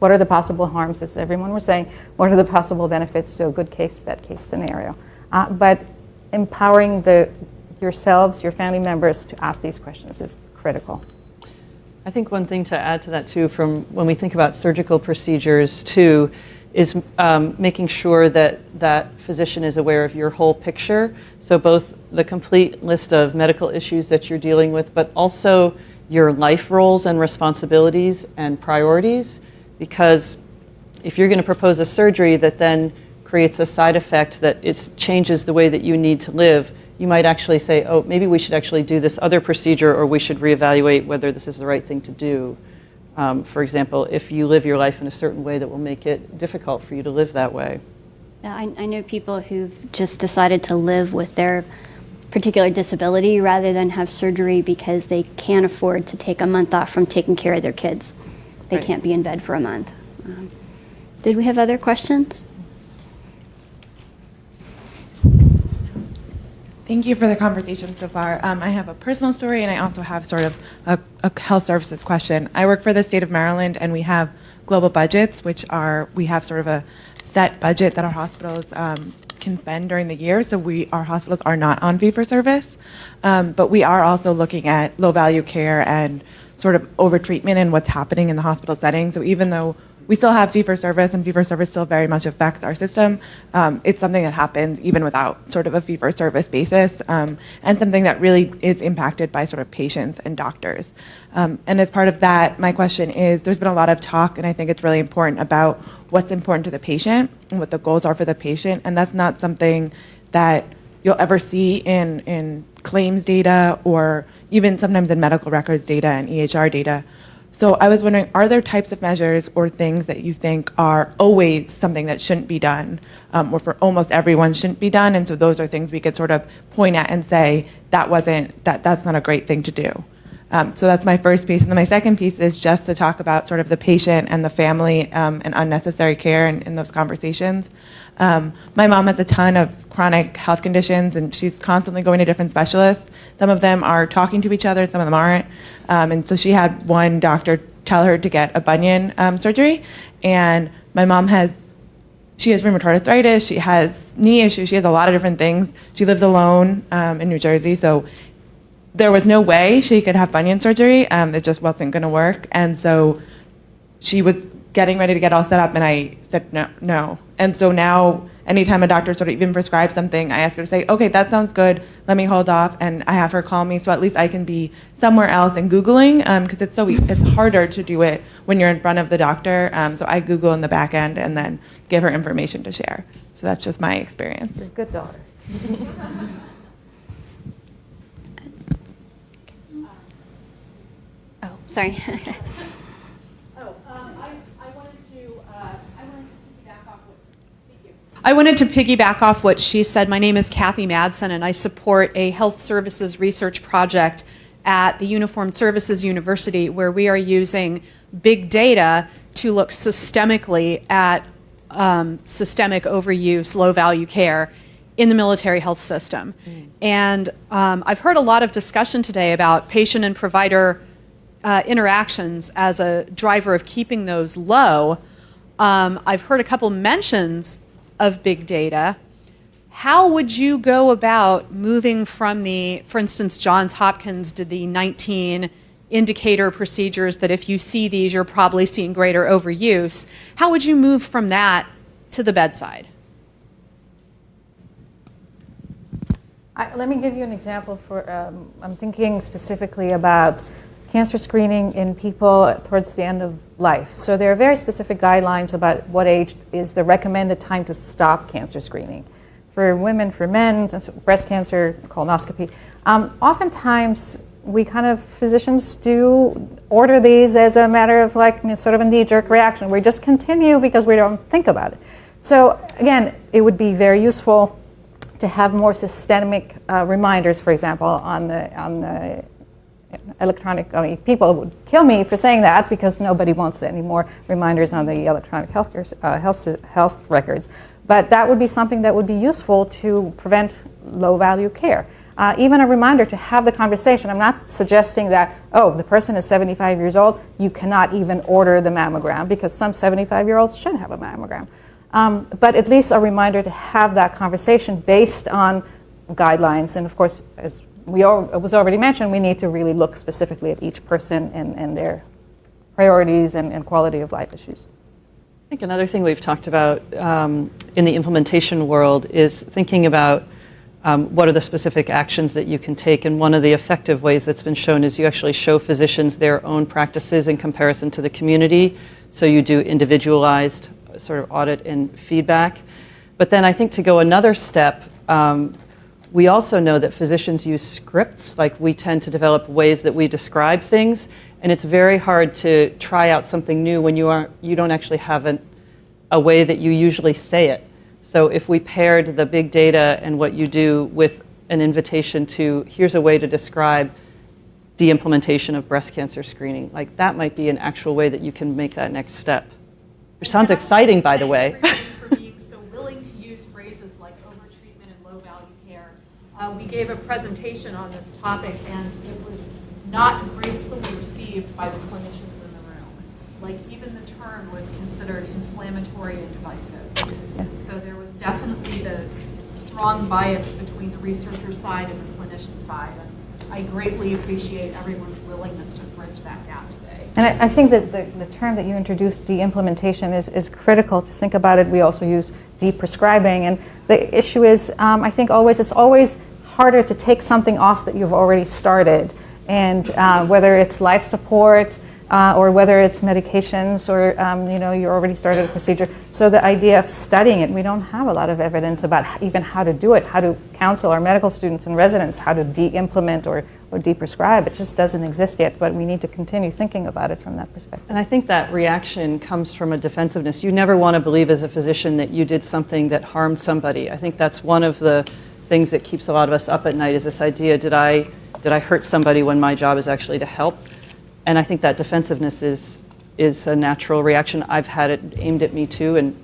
S4: What are the possible harms, as everyone was saying? What are the possible benefits to a good case, bad case scenario? Uh, but empowering the, yourselves, your family members to ask these questions is critical.
S7: I think one thing to add to that too, from when we think about surgical procedures too, is um, making sure that that physician is aware of your whole picture. So both the complete list of medical issues that you're dealing with, but also your life roles and responsibilities and priorities. Because if you're going to propose a surgery that then creates a side effect that it changes the way that you need to live, you might actually say, oh, maybe we should actually do this other procedure or we should reevaluate whether this is the right thing to do. Um, for example, if you live your life in a certain way that will make it difficult for you to live that way.
S3: I, I know people who've just decided to live with their particular disability rather than have surgery because they can't afford to take a month off from taking care of their kids. They
S7: Right.
S3: can't be in bed for a month. Um, did we have other questions?
S12: Thank you for the conversation so far. Um, I have a personal story and I also have sort of a, a health services question. I work for the state of Maryland and we have global budgets, which are, we have sort of a set budget that our hospitals um, can spend during the year. So we, our hospitals are not on fee for service, um, but we are also looking at low value care and sort of overtreatment and what's happening in the hospital setting. So even though we still have fee for service, and fee for service still very much affects our system. Um, it's something that happens even without sort of a fee for service basis, um, and something that really is impacted by sort of patients and doctors. Um, and as part of that, my question is there's been a lot of talk, and I think it's really important about what's important to the patient and what the goals are for the patient, and that's not something that you'll ever see in, in claims data or even sometimes in medical records data and EHR data. So I was wondering, are there types of measures or things that you think are always something that shouldn't be done, um, or for almost everyone shouldn't be done? And so those are things we could sort of point at and say that wasn't that that's not a great thing to do. Um, so that's my first piece, and then my second piece is just to talk about sort of the patient and the family um, and unnecessary care in, in those conversations. Um, my mom has a ton of chronic health conditions, and she's constantly going to different specialists. Some of them are talking to each other, some of them aren't. Um, and so she had one doctor tell her to get a bunion um, surgery, and my mom has she has rheumatoid arthritis, she has knee issues, she has a lot of different things. She lives alone um, in New Jersey, so there was no way she could have bunion surgery. Um, it just wasn't going to work, and so she was getting ready to get all set up, and I said no, no. And so now, anytime a doctor sort of even prescribes something, I ask her to say, okay, that sounds good. Let me hold off, and I have her call me, so at least I can be somewhere else and googling, because it's so e- it's harder to do it when you're in front of the doctor. Um, so I Google in the back end and then give her information to share. So that's just my experience.
S4: You're a Good daughter.
S3: Oh, sorry.
S13: I wanted to piggyback off what she said. My name is Kathy Madsen, and I support a health services research project at the Uniformed Services University where we are using big data to look systemically at um, systemic overuse, low value care in the military health system. And um, I've heard a lot of discussion today about patient and provider uh, interactions as a driver of keeping those low. Um, I've heard a couple mentions of big data. How would you go about moving from the, for instance, Johns Hopkins did the 19 indicator procedures that if you see these, you're probably seeing greater overuse. How would you move from that to the bedside?
S4: I, let me give you an example for, um, I'm thinking specifically about cancer screening in people towards the end of life. So there are very specific guidelines about what age is the recommended time to stop cancer screening. For women, for men, breast cancer, colonoscopy. Um, oftentimes, we kind of physicians do order these as a matter of like you know, sort of a knee-jerk reaction. We just continue because we don't think about it. So again, it would be very useful to have more systemic uh, reminders, for example, on the on the electronic. I mean, people would kill me for saying that because nobody wants any more reminders on the electronic health uh, health health records. But that would be something that would be useful to prevent low value care. Uh, even a reminder to have the conversation. I'm not suggesting that, oh, the person is 75 years old, you cannot even order the mammogram because some 75 year olds should have a mammogram. Um, but at least a reminder to have that conversation based on guidelines. And of course, as we all, it was already mentioned, we need to really look specifically at each person and, and their priorities and, and quality of life issues.
S7: I think another thing we've talked about um, in the implementation world is thinking about um, what are the specific actions that you can take. And one of the effective ways that's been shown is you actually show physicians their own practices in comparison to the community. So you do individualized sort of audit and feedback. But then I think to go another step, um, we also know that physicians use scripts, like we tend to develop ways that we describe things, and it's very hard to try out something new when you aren't you don't actually have an, a way that you usually say it. So if we paired the big data and what you do with an invitation to here's a way to describe the implementation of breast cancer screening, like that might be an actual way that you can make that next step. Which sounds exciting, by the way.
S13: for being so willing to use phrases like overtreatment and low value care. Uh, we gave a presentation on this topic, and it was not gracefully received by the clinicians in the room. Like even the term was considered inflammatory and divisive. So there was definitely the strong bias between the researcher side and the clinician side. And I greatly appreciate everyone's willingness to bridge that gap today.
S4: And I, I think that the, the term that you introduced, de-implementation, is, is critical to think about it. We also use de-prescribing. And the issue is, um, I think always, it's always harder to take something off that you've already started. And uh, whether it's life support, uh, or whether it's medications or um, you know you already started a procedure. So the idea of studying it, we don't have a lot of evidence about even how to do it, how to counsel our medical students and residents how to de-implement or, or de-prescribe. It just doesn't exist yet, but we need to continue thinking about it from that perspective.
S7: And I think that reaction comes from a defensiveness. You never want to believe as a physician that you did something that harmed somebody. I think that's one of the things that keeps a lot of us up at night is this idea, did I, did I hurt somebody when my job is actually to help? and I think that defensiveness is is a natural reaction. I've had it aimed at me too, and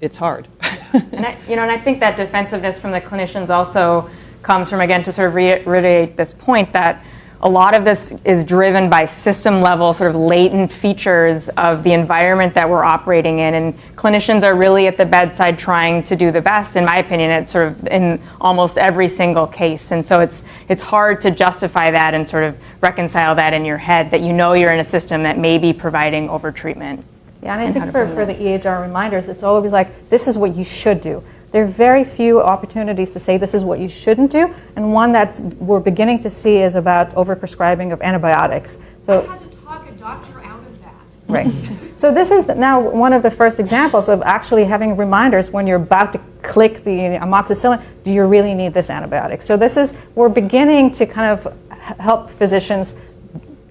S7: it's hard.
S8: and I, you know, and I think that defensiveness from the clinicians also comes from again to sort of reiterate this point that a lot of this is driven by system level sort of latent features of the environment that we're operating in. And clinicians are really at the bedside trying to do the best. In my opinion at sort of in almost every single case. And so it's it's hard to justify that and sort of reconcile that in your head that you know you're in a system that may be providing over treatment
S4: yeah and i think for, for the ehr reminders it's always like this is what you should do there are very few opportunities to say this is what you shouldn't do, and one that we're beginning to see is about overprescribing of antibiotics. So,
S13: I had to talk a doctor out of that.
S4: Right. so this is now one of the first examples of actually having reminders when you're about to click the amoxicillin. Do you really need this antibiotic? So this is we're beginning to kind of help physicians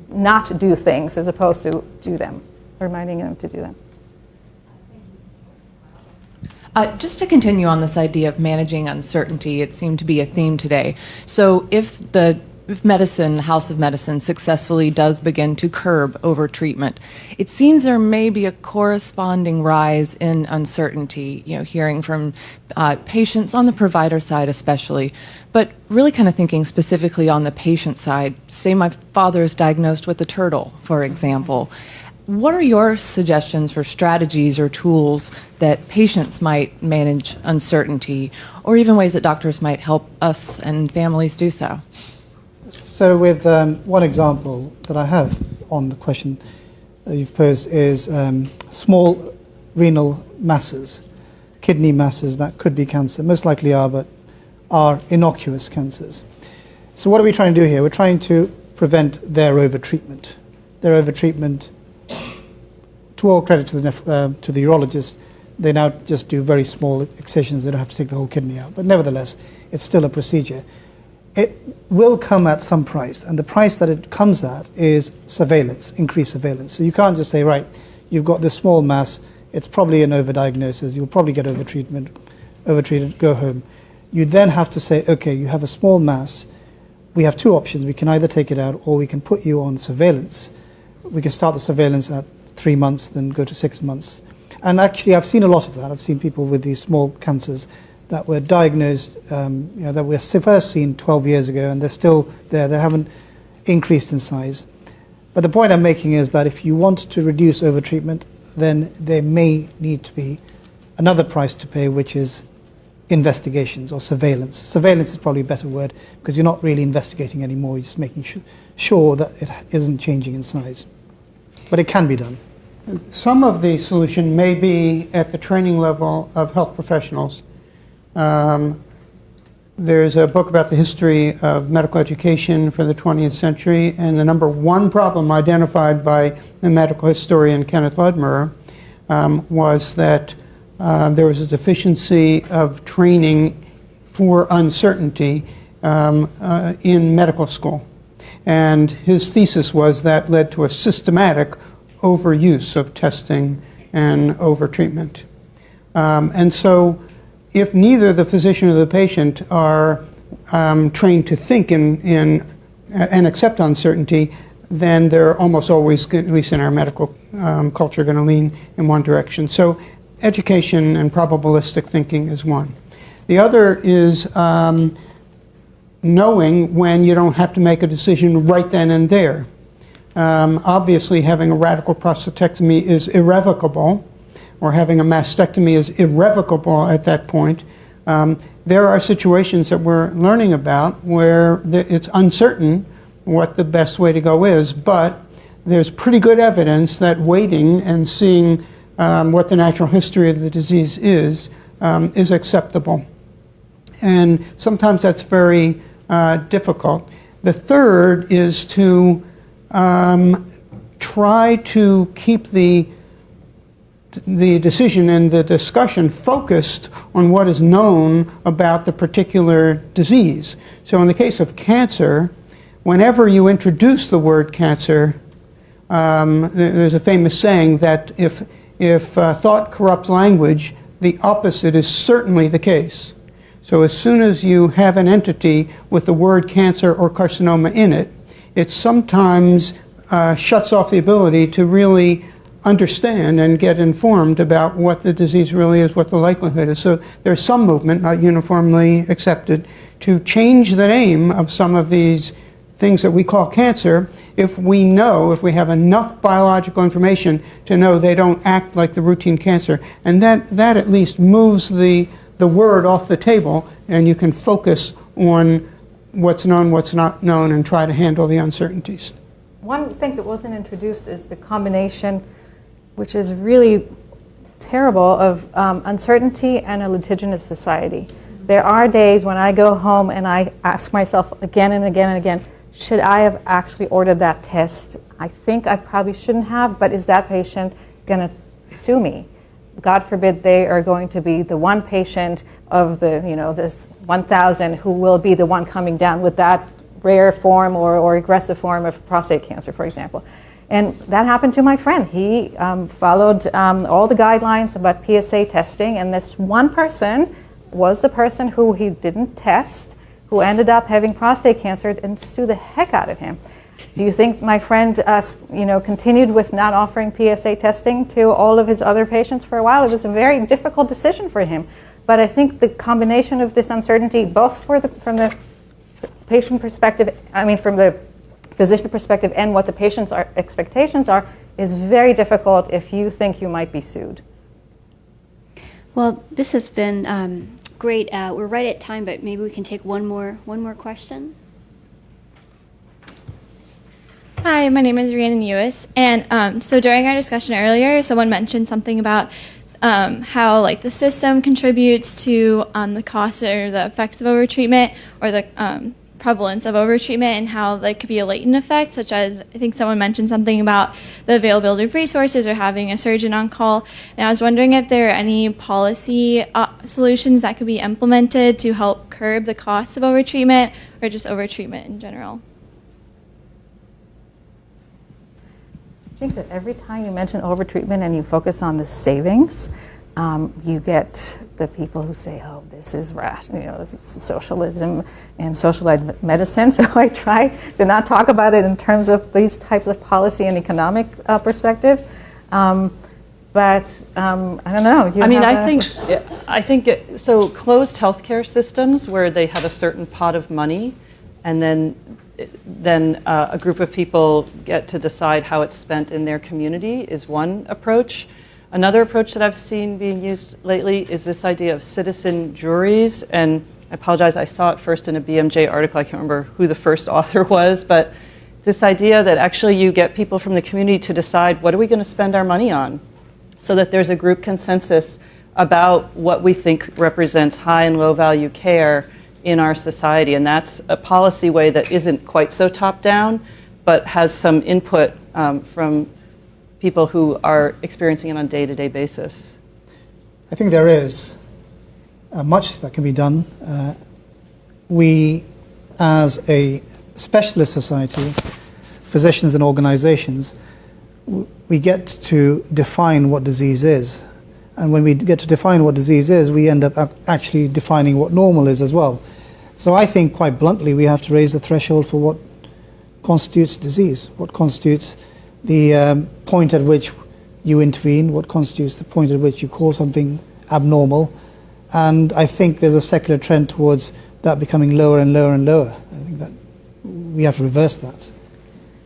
S4: not do things as opposed to do them, reminding them to do them.
S14: Uh, just to continue on this idea of managing uncertainty, it seemed to be a theme today. So if the if medicine, House of Medicine, successfully does begin to curb overtreatment, it seems there may be a corresponding rise in uncertainty, you know, hearing from uh, patients on the provider side especially, but really kind of thinking specifically on the patient side. Say my father is diagnosed with a turtle, for example. What are your suggestions for strategies or tools that patients might manage uncertainty, or even ways that doctors might help us and families do so?
S5: So, with um, one example that I have on the question you've posed is um, small renal masses, kidney masses that could be cancer, most likely are, but are innocuous cancers. So, what are we trying to do here? We're trying to prevent their overtreatment. Their overtreatment to all credit to the, uh, to the urologist, they now just do very small excisions. They don't have to take the whole kidney out. But nevertheless, it's still a procedure. It will come at some price, and the price that it comes at is surveillance, increased surveillance. So you can't just say, right, you've got this small mass, it's probably an overdiagnosis, you'll probably get overtreatment, overtreated, go home. You then have to say, okay, you have a small mass. We have two options. We can either take it out or we can put you on surveillance. We can start the surveillance at three months, then go to six months. And actually, I've seen a lot of that. I've seen people with these small cancers that were diagnosed, um, you know, that were first seen 12 years ago, and they're still there. They haven't increased in size. But the point I'm making is that if you want to reduce overtreatment, then there may need to be another price to pay, which is investigations or surveillance. Surveillance is probably a better word because you're not really investigating anymore. You're just making sure that it isn't changing in size but it can be done.
S6: Some of the solution may be at the training level of health professionals. Um, there's a book about the history of medical education for the 20th century, and the number one problem identified by the medical historian Kenneth Ludmerer um, was that uh, there was a deficiency of training for uncertainty um, uh, in medical school. And his thesis was that led to a systematic overuse of testing and overtreatment. Um, and so, if neither the physician or the patient are um, trained to think in, in uh, and accept uncertainty, then they're almost always, at least in our medical um, culture, going to lean in one direction. So, education and probabilistic thinking is one. The other is um, knowing when you don't have to make a decision right then and there. Um, obviously, having a radical prostatectomy is irrevocable, or having a mastectomy is irrevocable at that point. Um, there are situations that we're learning about where it's uncertain what the best way to go is, but there's pretty good evidence that waiting and seeing um, what the natural history of the disease is um, is acceptable. And sometimes that's very uh, difficult. The third is to um, try to keep the the decision and the discussion focused on what is known about the particular disease. So, in the case of cancer, whenever you introduce the word cancer, um, there's a famous saying that if, if uh, thought corrupts language, the opposite is certainly the case. So as soon as you have an entity with the word cancer or carcinoma in it, it sometimes uh, shuts off the ability to really understand and get informed about what the disease really is, what the likelihood is. So there's some movement, not uniformly accepted, to change the name of some of these things that we call cancer if we know, if we have enough biological information to know they don't act like the routine cancer. And that, that at least moves the, the word off the table and you can focus on what's known, what's not known, and try to handle the uncertainties.
S4: One thing that wasn't introduced is the combination, which is really terrible, of um, uncertainty and a litigious society. There are days when I go home and I ask myself again and again and again, should I have actually ordered that test? I think I probably shouldn't have, but is that patient going to sue me? God forbid they are going to be the one patient of the, you know, this 1,000 who will be the one coming down with that rare form or, or aggressive form of prostate cancer, for example. And that happened to my friend. He um, followed um, all the guidelines about PSA testing, and this one person was the person who he didn't test who ended up having prostate cancer and sue the heck out of him. Do you think my friend, uh, you know, continued with not offering PSA testing to all of his other patients for a while? It was a very difficult decision for him. But I think the combination of this uncertainty, both for the, from the patient perspective, I mean, from the physician perspective, and what the patient's are, expectations are, is very difficult if you think you might be sued.
S3: Well, this has been um, great. Uh, we're right at time, but maybe we can take one more one more question.
S15: Hi, my name is Rhiannon Ewis, and um, so during our discussion earlier, someone mentioned something about um, how like the system contributes to um, the cost or the effects of overtreatment or the um, prevalence of overtreatment and how that could be a latent effect, such as I think someone mentioned something about the availability of resources or having a surgeon on call. And I was wondering if there are any policy uh, solutions that could be implemented to help curb the costs of overtreatment or just overtreatment in general.
S4: Think that every time you mention overtreatment and you focus on the savings, um, you get the people who say, "Oh, this is rational, you know, this is socialism and socialized medicine." So I try to not talk about it in terms of these types of policy and economic uh, perspectives. Um, but um, I don't know.
S7: I mean, I think I think it, so. Closed healthcare systems where they have a certain pot of money, and then then uh, a group of people get to decide how it's spent in their community is one approach. Another approach that I've seen being used lately is this idea of citizen juries. And I apologize, I saw it first in a BMJ article. I can't remember who the first author was, but this idea that actually you get people from the community to decide what are we going to spend our money on so that there's a group consensus about what we think represents high and low value care in our society. And that's a policy way that isn't quite so top down, but has some input um, from people who are experiencing it on a day-to-day basis?
S5: I think there is uh, much that can be done. Uh, we, as a specialist society, physicians and organizations, we get to define what disease is. And when we get to define what disease is, we end up actually defining what normal is as well. So I think, quite bluntly, we have to raise the threshold for what constitutes disease, what constitutes the um, point at which you intervene, what constitutes the point at which you call something abnormal. And I think there's a secular trend towards that becoming lower and lower and lower. I think that we have to reverse that.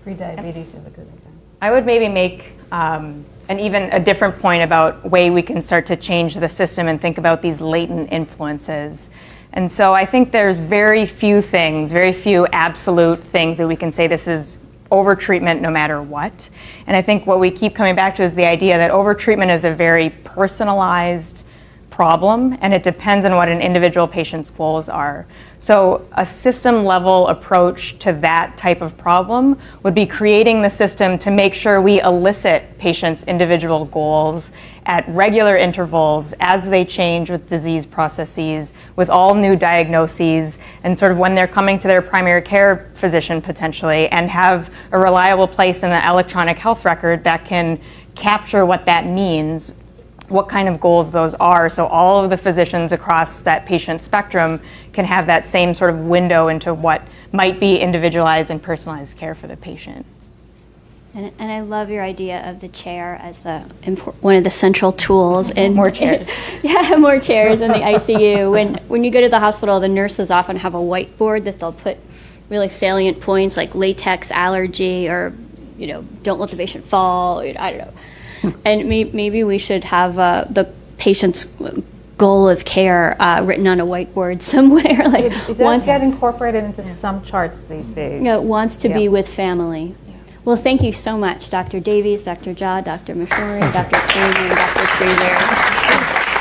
S4: Prediabetes is a good example.
S8: I would maybe make um, an even a different point about way we can start to change the system and think about these latent influences. And so I think there's very few things, very few absolute things that we can say this is overtreatment no matter what. And I think what we keep coming back to is the idea that overtreatment is a very personalized problem and it depends on what an individual patient's goals are. So a system level approach to that type of problem would be creating the system to make sure we elicit patients' individual goals at regular intervals as they change with disease processes, with all new diagnoses, and sort of when they're coming to their primary care physician potentially, and have a reliable place in the electronic health record that can capture what that means what kind of goals those are so all of the physicians across that patient spectrum can have that same sort of window into what might be individualized and personalized care for the patient.
S3: And, and I love your idea of the chair as the one of the central tools in
S8: More chairs.
S3: yeah, more chairs in the ICU. When when you go to the hospital, the nurses often have a whiteboard that they'll put really salient points like latex allergy or you know don't let the patient fall. I don't know. And may, maybe we should have uh, the patient's goal of care uh, written on a whiteboard somewhere. Like
S4: It, it does
S3: wants,
S4: get incorporated into some charts these days.
S3: you know, wants to be with family. Well, thank you so much, Dr. Davies, Dr. Jha, Dr. Mashori, Dr. Kramer, and Dr. Kruser.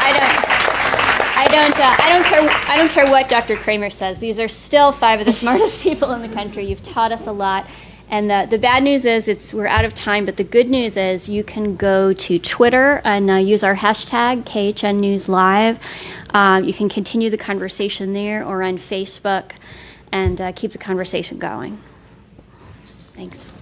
S3: I don't, I don't, uh, I don't care, I don't care what Dr. Kramer says. These are still five of the smartest people in the country. You've taught us a lot. And the, the bad news is it's we're out of time, but the good news is you can go to Twitter and uh, use our hashtag KHN News Live. Um, you can continue the conversation there or on Facebook and uh, keep the conversation going. Thanks.